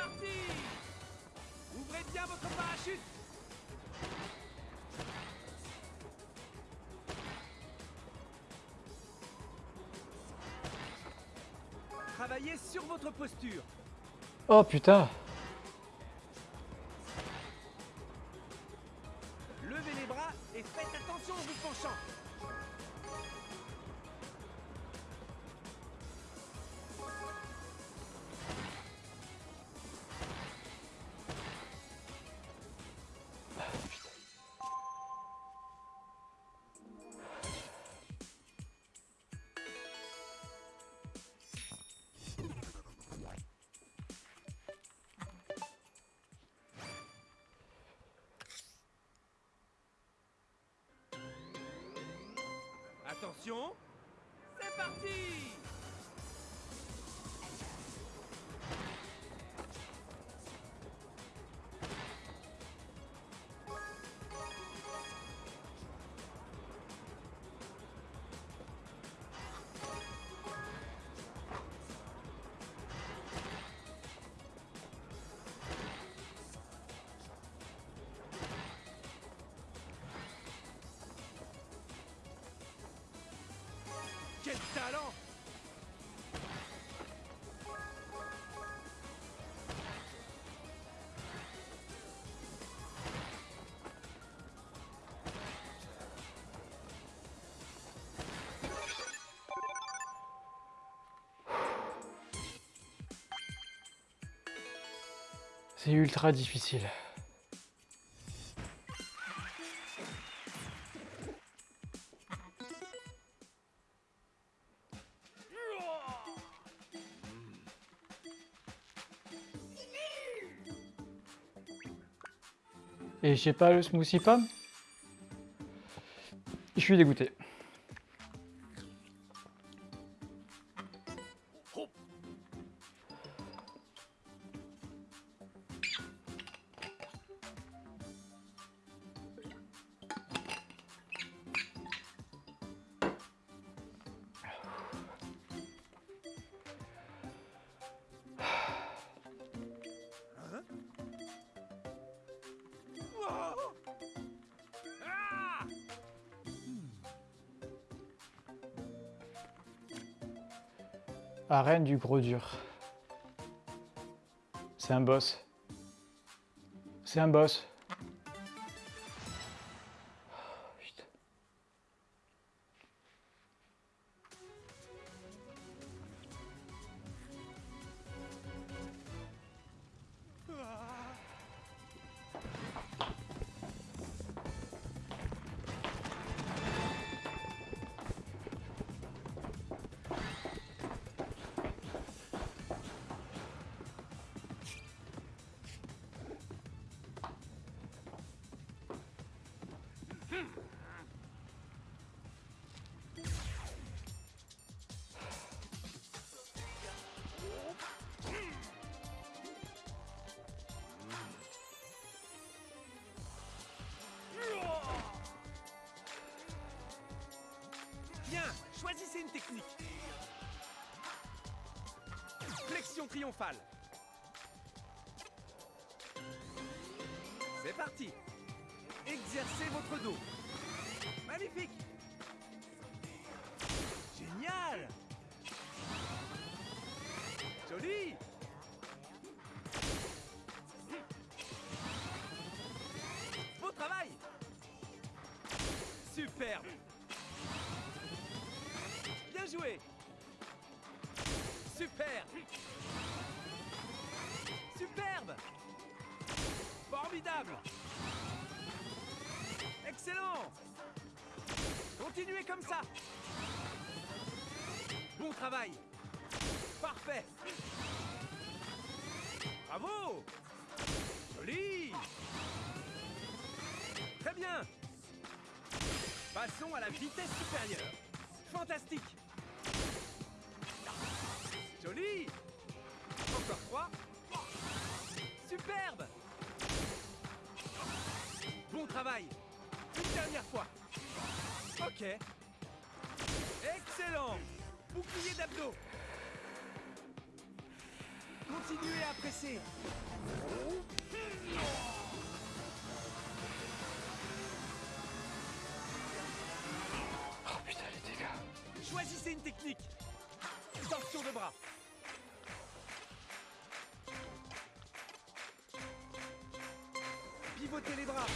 Parti Ouvrez bien votre parachute Travaillez sur votre posture. Oh putain Levez les bras et faites attention en vous penchant. C'est parti C'est ultra difficile. Et j'ai pas le smoothie pomme? Je suis dégoûté. Arène du gros dur. C'est un boss. C'est un boss. Choisissez une technique. Flexion triomphale. C'est parti. Exercez votre dos. Magnifique. Génial. Joli. Excellent. Continuez comme ça. Bon travail. Parfait. Bravo. Joli. Très bien. Passons à la vitesse supérieure. Fantastique. Joli. Encore trois. Superbe. Bon travail. Ok. Excellent. Bouclier d'abdos. Continuez à presser. Oh putain, les dégâts. Choisissez une technique. Torsion de bras. Pivotez les bras.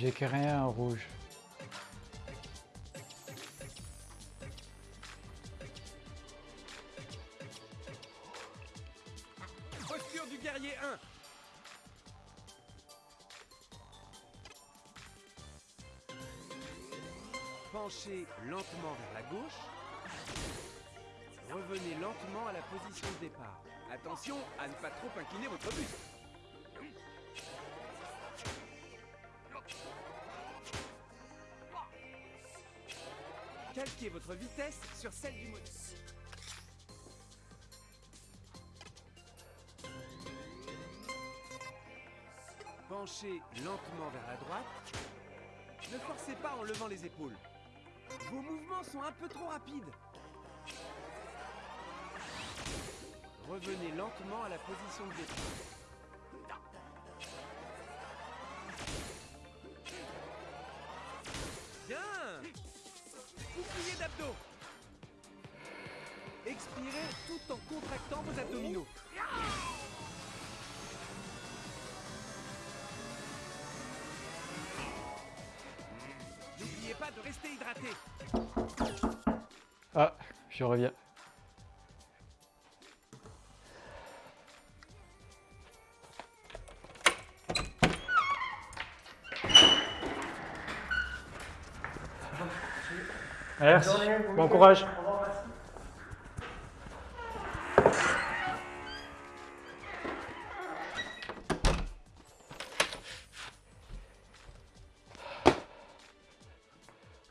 J'ai que rien en rouge. Posture du guerrier 1. Penchez lentement vers la gauche. Revenez lentement à la position de départ. Attention à ne pas trop incliner votre buste. Votre vitesse sur celle du modèle. Penchez lentement vers la droite. Ne forcez pas en levant les épaules. Vos mouvements sont un peu trop rapides. Revenez lentement à la position de départ. Expirez tout en contractant vos abdominaux. N'oubliez pas de rester hydraté. Ah, je reviens. Merci, bon courage.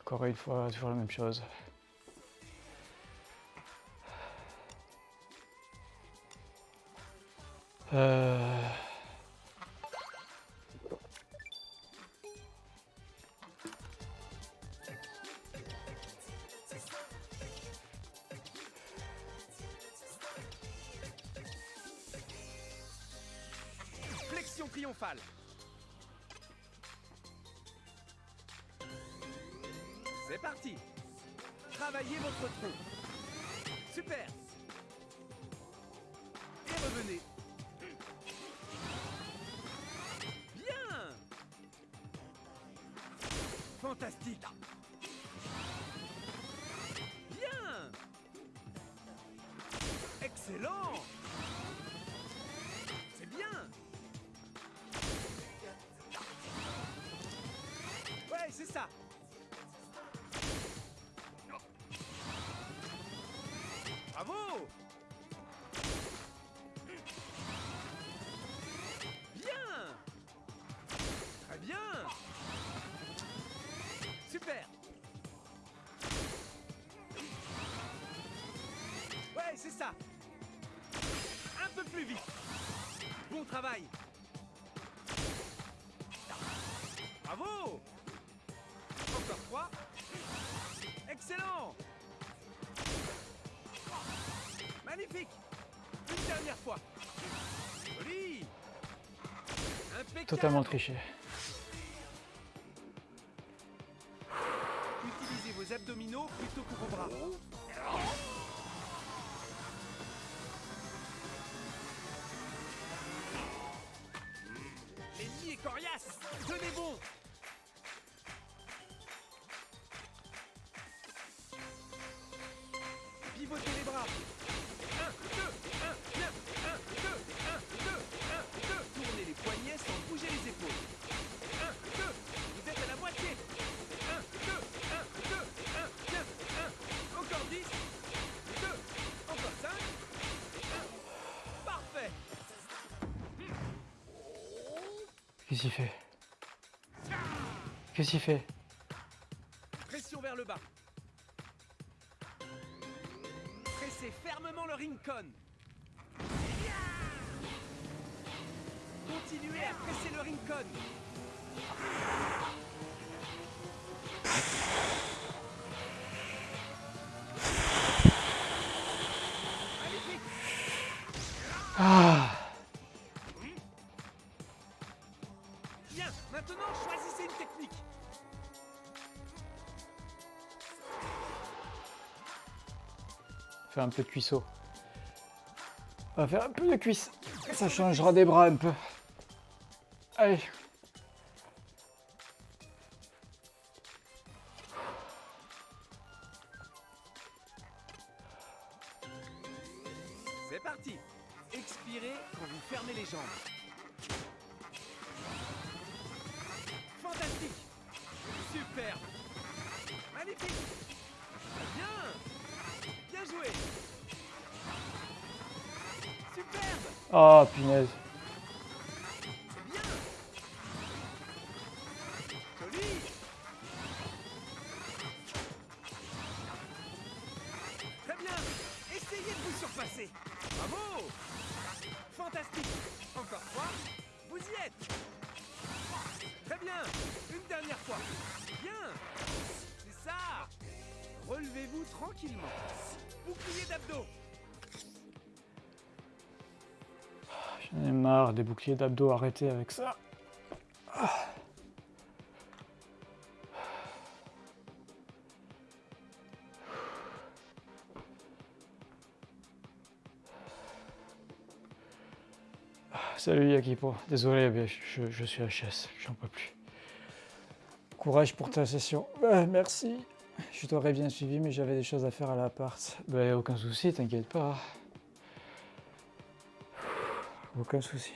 Encore une fois, toujours la même chose. Euh... Bravo. Encore trois. Excellent. Magnifique. Une dernière fois. Joli. Impeccable. Totalement triché. Qu'est-ce qu'il fait? Qu'est-ce qu'il fait? Pression vers le bas. Pressez fermement le Rincon. Continuez à presser le Rincon. Un peu de cuisseau. On va faire un peu de cuisse. Ça changera des bras un peu. Allez. D'abdos, arrêtez avec ça. Salut Yakipo, désolé, je, suis HS, j'en peux plus. Courage pour ta session. Ouais, merci. Je t'aurais bien suivi, mais j'avais des choses à faire à l'appart. Bah, aucun souci, t'inquiète pas. Aucun souci.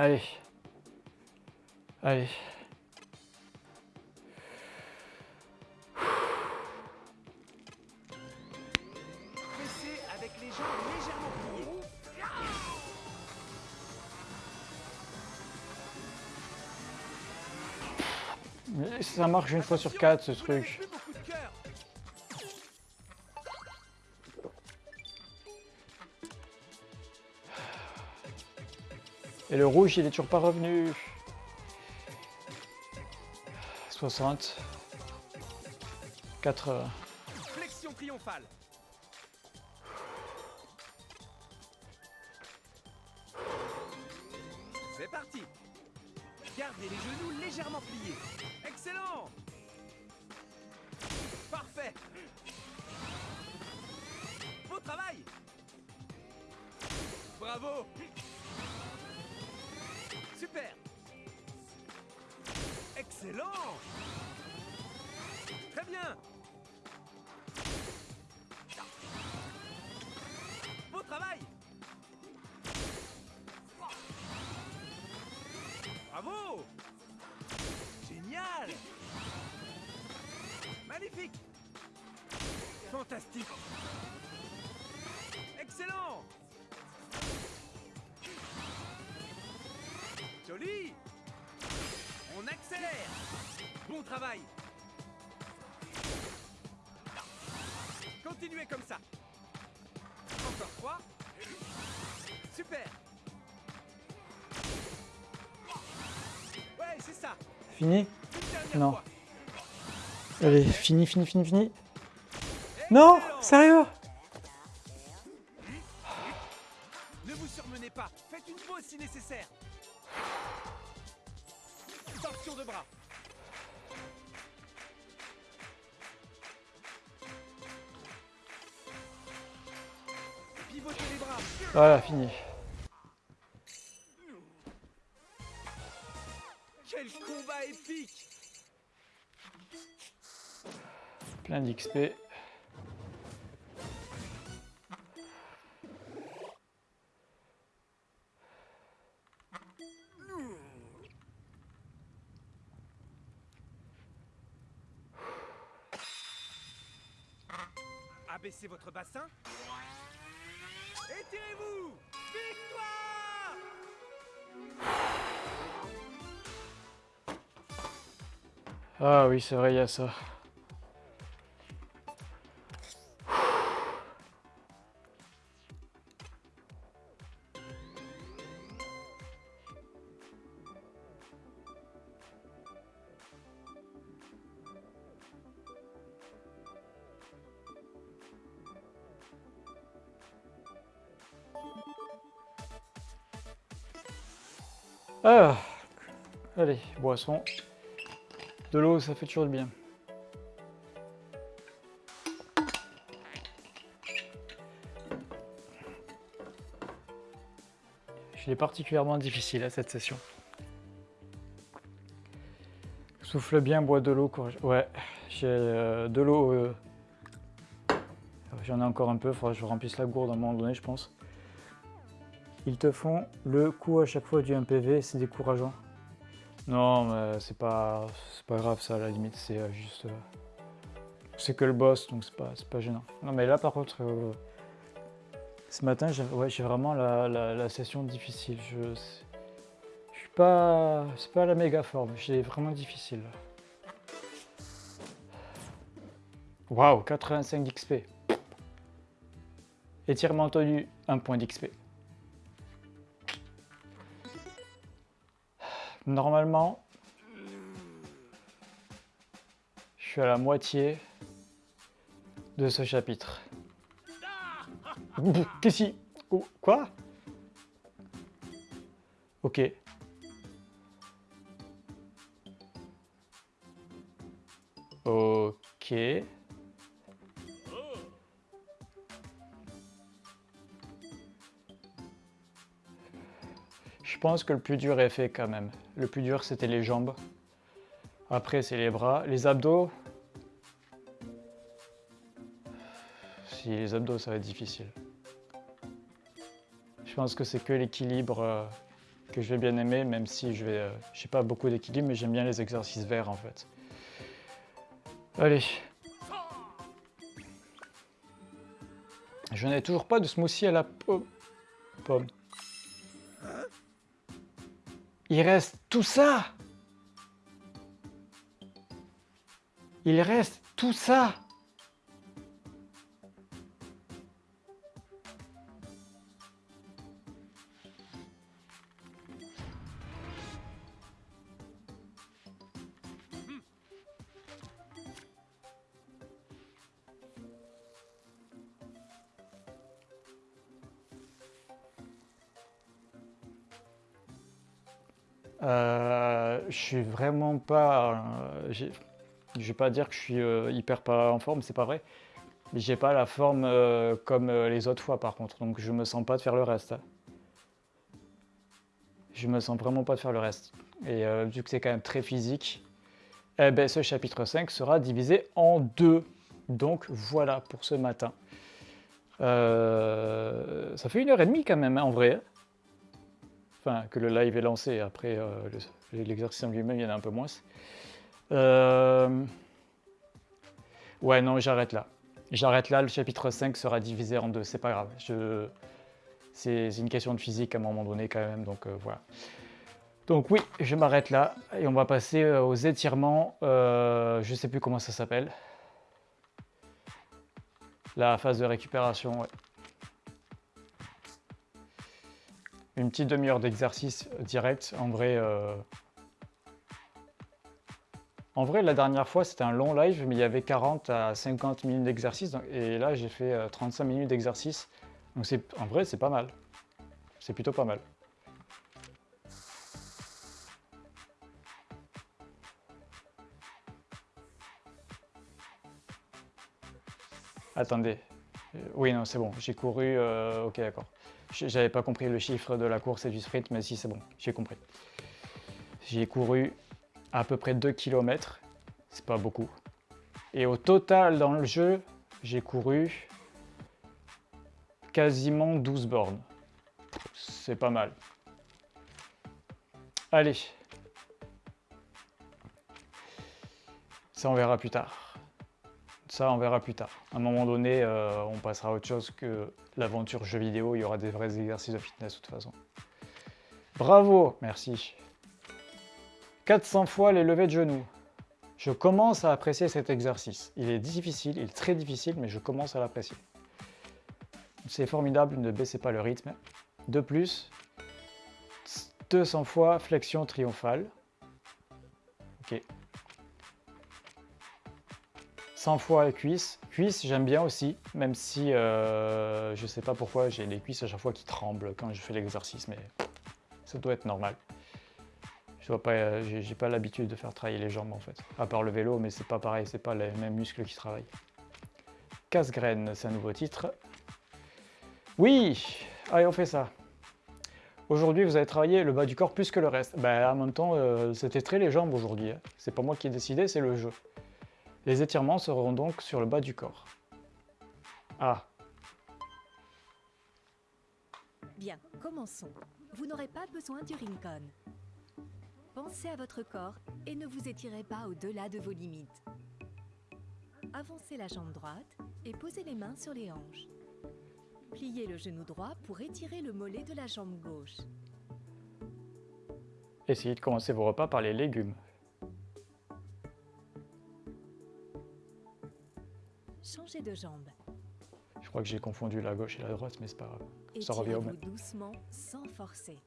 Allez. Allez. Ça marche une fois sur quatre ce truc. Et le rouge, il est toujours pas revenu. 60. 80. Flexion triomphale. Fini Non. Allez, fini, fini, fini, fini. Non. Sérieux Ne vous surmenez pas. Faites une pause si nécessaire. Torsion de bras. Pivotez les bras. Voilà, fini. Abaissez votre bassin. Étirez-vous Victoire Ah oui, c'est vrai, il y a ça. De l'eau, ça fait toujours du bien. Je l'ai particulièrement difficile à cette session. Souffle bien, bois de l'eau. Ouais, j'ai euh, de l'eau. euh, J'en ai encore un peu, faudra que je remplisse la gourde à un moment donné, je pense. Ils te font le coup à chaque fois du 1 PV, c'est décourageant. Non, mais c'est pas, pas grave ça à la limite, c'est euh, juste. euh, c'est que le boss, donc c'est pas, pas gênant. Non, mais là par contre, euh, ce matin, j'ai vraiment la, la- session difficile. Je suis pas, c'est pas la méga forme, j'ai vraiment difficile. Waouh, 85 d'XP. Étirement tenu, 1 point d'XP. Normalement, je suis à la moitié de ce chapitre. Qu'est-ce qui... Oh, Quoi? Ok. Ok. Je pense que le plus dur est fait quand même. Le plus dur c'était les jambes. Après c'est les bras. Les abdos. Si les abdos ça va être difficile. Je pense que c'est que l'équilibre euh, que je vais bien aimer, même si je vais. euh, j'ai pas beaucoup d'équilibre, mais j'aime bien les exercices verts en fait. Allez. Je n'ai toujours pas de smoothie à la po- pomme. Il reste tout ça. Il reste tout ça vraiment pas. euh, je vais pas dire que je suis euh, hyper pas en forme, c'est pas vrai. J'ai pas la forme euh, comme les autres fois par contre, donc je me sens pas de faire le reste. hein. Je me sens vraiment pas de faire le reste. Et vu que c'est quand même très physique, eh ben, ce chapitre 5 sera divisé en deux. Donc voilà pour ce matin. Ça fait une heure et demie quand même hein, en vrai. Enfin, que le live est lancé. Après, euh, le- l'exercice en lui-même, il y en a un peu moins. Euh, Ouais, non, j'arrête là. J'arrête là, le chapitre 5 sera divisé en deux, c'est pas grave. C'est une question de physique à un moment donné quand même, donc euh, voilà. Donc oui, je m'arrête là et on va passer aux étirements. Je sais plus comment ça s'appelle. La phase de récupération, ouais. Une petite demi-heure d'exercice direct, en vrai, euh, En vrai, la dernière fois, c'était un long live, mais il y avait 40 à 50 minutes d'exercice. Et là, j'ai fait 35 euh, minutes d'exercice. Donc en vrai, c'est pas mal. C'est plutôt pas mal. Attendez. Euh, oui, non, c'est bon. J'ai couru... Ok, d'accord. J'avais pas compris le chiffre de la course et du sprint, mais si, c'est bon. J'ai compris. J'ai couru à peu près 2 km. C'est pas beaucoup. Et au total, dans le jeu, j'ai couru quasiment 12 bornes. C'est pas mal. Allez. Ça, on verra plus tard. Ça, on verra plus tard. À un moment donné, euh, on passera à autre chose que l'aventure jeu vidéo. Il y aura des vrais exercices de fitness de toute façon. Bravo, merci. 400 fois les levées de genoux. Je commence à apprécier cet exercice. Il est difficile, il est très difficile, mais je commence à l'apprécier. C'est formidable, ne baissez pas le rythme. De plus, 200 fois flexion triomphale. Ok. 100 fois cuisse. Cuisse, j'aime bien aussi, même si euh, je ne sais pas pourquoi j'ai les cuisses à chaque fois qui tremblent quand je fais l'exercice, mais ça doit être normal. Je vois pas, euh, j'ai pas l'habitude de faire travailler les jambes en fait. À part le vélo, mais c'est pas pareil, c'est pas les mêmes muscles qui travaillent. Casse-graine, c'est un nouveau titre. Oui Allez, on fait ça. Aujourd'hui, vous avez travaillé le bas du corps plus que le reste. Ben, en même temps, euh, c'était très les jambes aujourd'hui. Hein. C'est pas moi qui ai décidé, c'est le jeu. Les étirements seront donc sur le bas du corps. Ah. Bien, commençons. Vous n'aurez pas besoin du Rincon. Pensez à votre corps et ne vous étirez pas au-delà de vos limites. Avancez la jambe droite et posez les mains sur les hanches. Pliez le genou droit pour étirer le mollet de la jambe gauche. Essayez de commencer vos repas par les légumes. Changez de jambe. Je crois que j'ai confondu la gauche et la droite, mais c'est pas grave. Ça revient au même. doucement, sans forcer.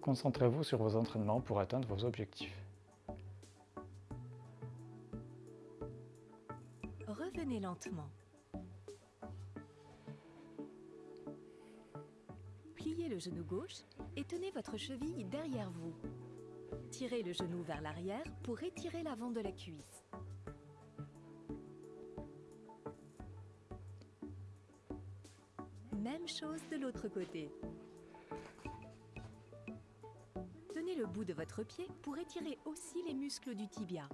Concentrez-vous sur vos entraînements pour atteindre vos objectifs. Revenez lentement. Pliez le genou gauche et tenez votre cheville derrière vous. Tirez le genou vers l'arrière pour étirer l'avant de la cuisse. Même chose de l'autre côté. le bout de votre pied pour étirer aussi les muscles du tibia.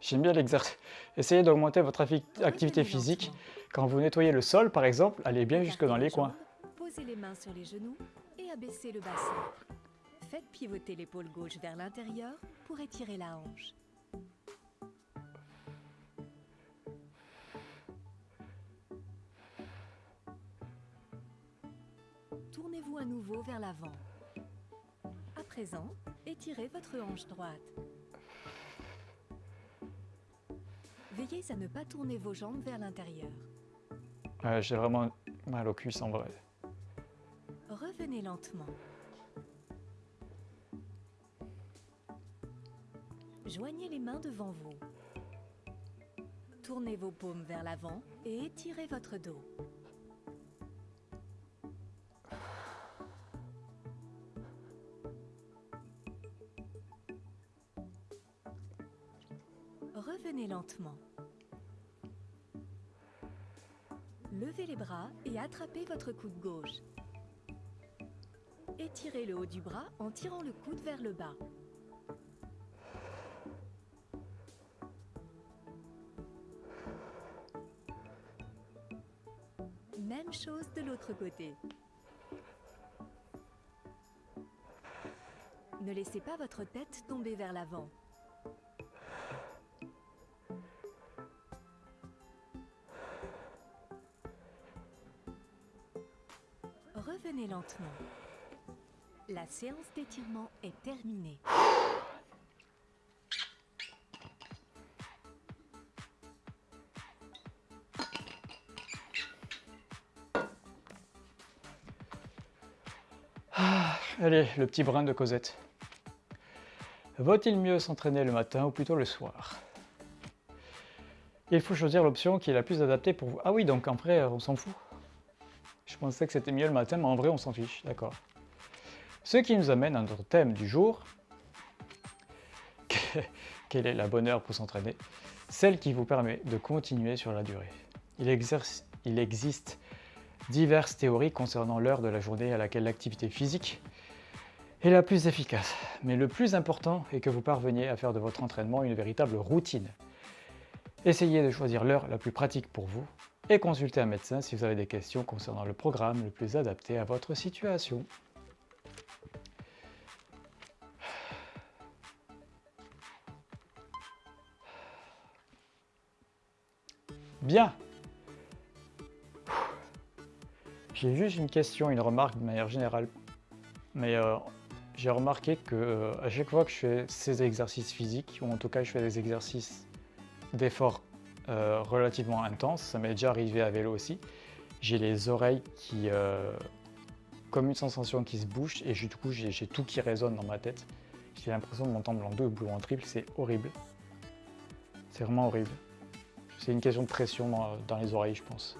J'aime bien l'exercice. Essayez d'augmenter votre activité physique. Quand vous nettoyez le sol, par exemple, allez bien jusque dans les coins. Posez les mains sur les genoux et abaissez le bassin. Faites pivoter l'épaule gauche vers l'intérieur pour étirer la hanche. À nouveau vers l'avant. À présent, étirez votre hanche droite. Veillez à ne pas tourner vos jambes vers l'intérieur. J'ai vraiment mal au cuisse en vrai. Revenez lentement. Joignez les mains devant vous. Tournez vos paumes vers l'avant et étirez votre dos. Lentement. Levez les bras et attrapez votre coude gauche. Étirez le haut du bras en tirant le coude vers le bas. Même chose de l'autre côté. Ne laissez pas votre tête tomber vers l'avant. La séance d'étirement est terminée. Ah, Allez, le petit brin de Cosette. Vaut-il mieux s'entraîner le matin ou plutôt le soir? Il faut choisir l'option qui est la plus adaptée pour vous. Ah oui, donc vrai, on s'en fout. Pensais que c'était mieux le matin, mais en vrai, on s'en fiche. D'accord. Ce qui nous amène à notre thème du jour. *laughs* Quelle est la bonne heure pour s'entraîner? Celle qui vous permet de continuer sur la durée. Il existe diverses théories concernant l'heure de la journée à laquelle l'activité physique est la plus efficace. Mais le plus important est que vous parveniez à faire de votre entraînement une véritable routine. Essayez de choisir l'heure la plus pratique pour vous et consultez un médecin si vous avez des questions concernant le programme le plus adapté à votre situation. Bien. J'ai juste une question, une remarque de manière générale. Mais euh, j'ai remarqué que euh, à chaque fois que je fais ces exercices physiques, ou en tout cas je fais des exercices d'effort euh, relativement intenses, ça m'est déjà arrivé à vélo aussi, j'ai les oreilles qui, euh, comme une sensation qui se bouge, et du coup j'ai tout qui résonne dans ma tête. J'ai l'impression de m'entendre en double ou en triple, c'est horrible. C'est vraiment horrible. C'est une question de pression dans les oreilles, je pense.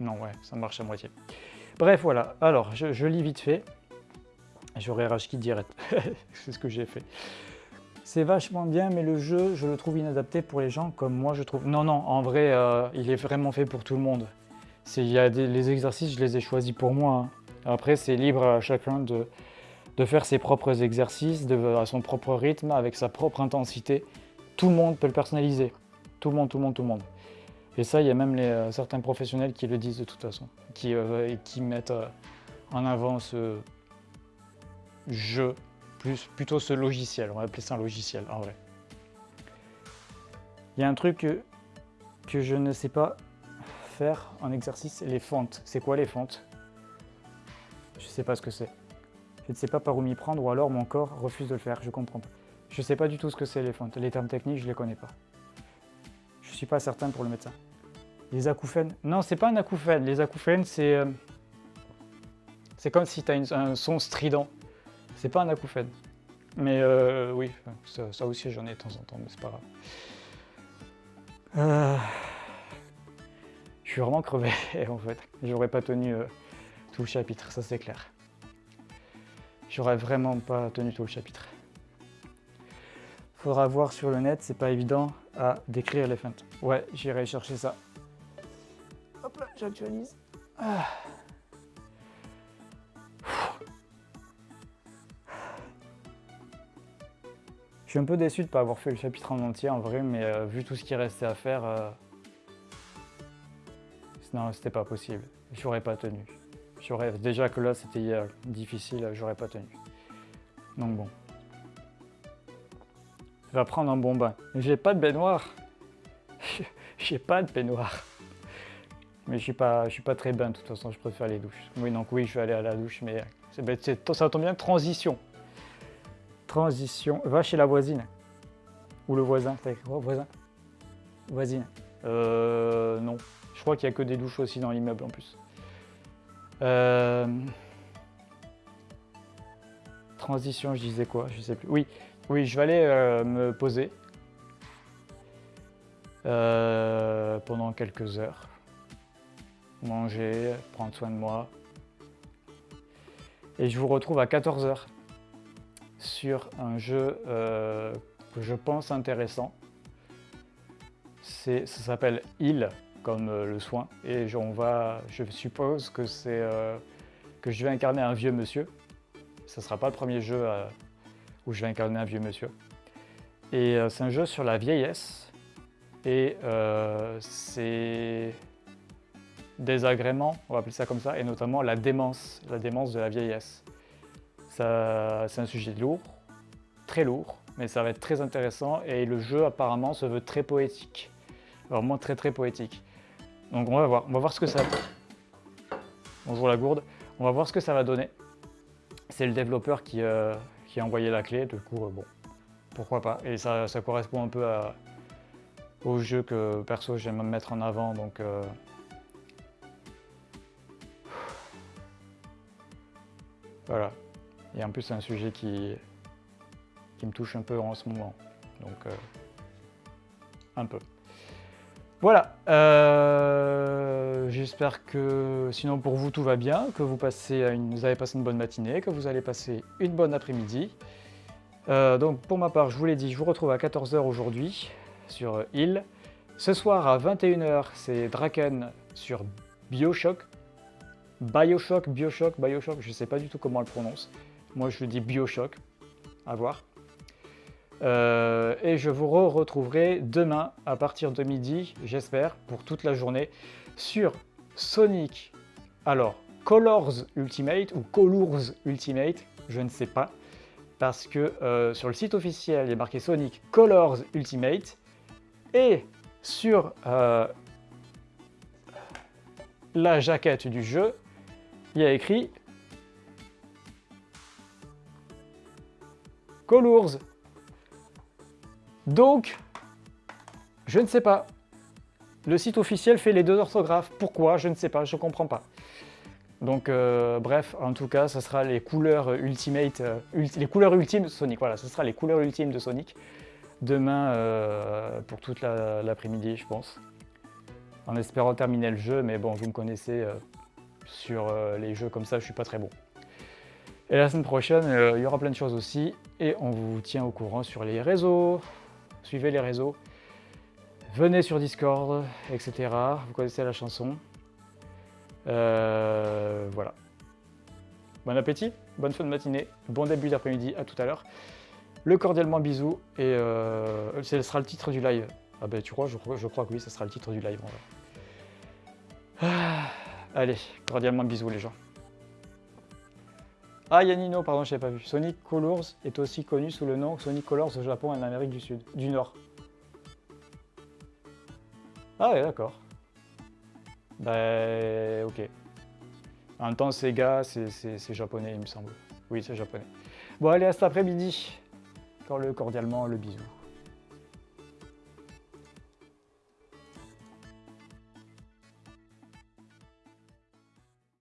Non, ouais, ça marche à moitié. Bref, voilà. Alors, je, lis vite fait. J'aurais rage qui direct. *laughs* C'est ce que j'ai fait. C'est vachement bien, mais le jeu, je le trouve inadapté pour les gens comme moi, je trouve. Non, non, en vrai, euh, il est vraiment fait pour tout le monde. Y a les exercices, je les ai choisis pour moi. Hein. Après, c'est libre à chacun de, faire ses propres exercices, à son propre rythme, avec sa propre intensité. Tout le monde peut le personnaliser. Tout le monde, tout le monde, tout le monde. Et ça, il y a même euh, certains professionnels qui le disent de toute façon, qui, euh, mettent en avant ce jeu, plus, plutôt ce logiciel, on va appeler ça un logiciel en vrai. Il y a un truc que, je ne sais pas faire en exercice, les fentes. C'est quoi les fentes? Je ne sais pas ce que c'est. Je ne sais pas par où m'y prendre ou alors mon corps refuse de le faire, je comprends pas. Je ne sais pas du tout ce que c'est les fentes. Les termes techniques, je ne les connais pas suis pas certain pour le médecin. Les acouphènes Non, c'est pas un acouphène. Les acouphènes, c'est euh, c'est comme si tu as un son strident. C'est pas un acouphène. Mais euh, oui, ça, aussi j'en ai de temps en temps, mais c'est pas grave. Euh, je suis vraiment crevé *laughs* en fait. J'aurais pas tenu tout le chapitre, ça c'est clair. J'aurais vraiment pas tenu tout le chapitre. Faudra voir sur le net, c'est pas évident à décrire les feintes. Ouais, j'irai chercher ça. Hop là, j'actualise. Ah. Je suis un peu déçu de ne pas avoir fait le chapitre en entier en vrai, mais euh, vu tout ce qui restait à faire, euh... non, c'était pas possible. J'aurais pas tenu. Déjà que là, c'était euh, difficile, j'aurais pas tenu. Donc bon. Je vais prendre un bon bain. J'ai pas de baignoire. *laughs* J'ai pas de baignoire. Mais je suis pas, je suis pas très bain de toute façon, je préfère les douches. Oui, donc oui, je vais aller à la douche, mais ça tombe bien, transition. Transition. Va chez la voisine. Ou le voisin. Voisin? Voisine. Euh, non. Je crois qu'il n'y a que des douches aussi dans l'immeuble en plus. Euh... Transition, je disais quoi? Je sais plus. Oui, oui, je vais aller euh, me poser euh, pendant quelques heures. Manger, prendre soin de moi. Et je vous retrouve à 14h sur un jeu euh, que je pense intéressant. Ça s'appelle Il, comme le soin. Et on va, je suppose que c'est que je vais incarner un vieux monsieur. Ce ne sera pas le premier jeu où je vais incarner un vieux monsieur. Et euh, c'est un jeu sur la vieillesse et euh, c'est des agréments, on va appeler ça comme ça, et notamment la démence, la démence de la vieillesse. C'est un sujet lourd, très lourd, mais ça va être très intéressant et le jeu apparemment se veut très poétique, vraiment très très poétique. Donc on va voir, on va voir ce que ça... Bonjour la gourde, on va voir ce que ça va donner. C'est le développeur qui, euh, qui a envoyé la clé, du coup, euh, bon, pourquoi pas. Et ça, correspond un peu au jeu que perso j'aime mettre en avant, donc... Euh, Voilà. Et en plus, c'est un sujet qui, me touche un peu en ce moment. Donc, euh, un peu. Voilà. euh, J'espère que, sinon pour vous, tout va bien, que vous, passez une, vous avez passé une bonne matinée, que vous allez passer une bonne après-midi. Euh, donc, pour ma part, je vous l'ai dit, je vous retrouve à 14h aujourd'hui sur Hill. Ce soir à 21h, c'est Draken sur Bioshock. Bioshock, Bioshock, Bioshock, je ne sais pas du tout comment on le prononce. Moi, je dis Bioshock. À voir. Euh, et je vous re retrouverai demain à partir de midi, j'espère, pour toute la journée, sur Sonic. Alors, Colors Ultimate ou Colors Ultimate, je ne sais pas, parce que euh, sur le site officiel, il est marqué Sonic Colors Ultimate, et sur euh, la jaquette du jeu, il y a écrit Colors donc, je ne sais pas. Le site officiel fait les deux orthographes. Pourquoi? Je ne sais pas, je ne comprends pas. Donc, euh, bref, en tout cas, ce sera les couleurs Ultimate, euh, les couleurs ultimes de Sonic. Voilà, ce sera les couleurs ultimes de Sonic. Demain, euh, pour toute l'après-midi, je pense. En espérant terminer le jeu, mais bon, vous me connaissez, sur les jeux comme ça, je suis pas très bon. Et la semaine prochaine, il y aura plein de choses aussi. Et on vous tient au courant sur les réseaux suivez les réseaux, venez sur Discord, etc. Vous connaissez la chanson. Euh, voilà. Bon appétit, bonne fin de matinée, bon début d'après-midi, à tout à l'heure. Le cordialement bisou, et euh, ce sera le titre du live. Ah ben tu crois, je, je, crois que oui, ce sera le titre du live. Ah, allez, cordialement bisous les gens. Ah, Yanino, pardon, je n'avais pas vu. Sonic Colors est aussi connu sous le nom Sonic Colors au Japon et en Amérique du Sud, du Nord. Ah ouais, d'accord. Bah, ok. En même temps, Sega, c'est japonais, il me semble. Oui, c'est japonais. Bon, allez, à cet après-midi. Encore le cordialement, le bisou.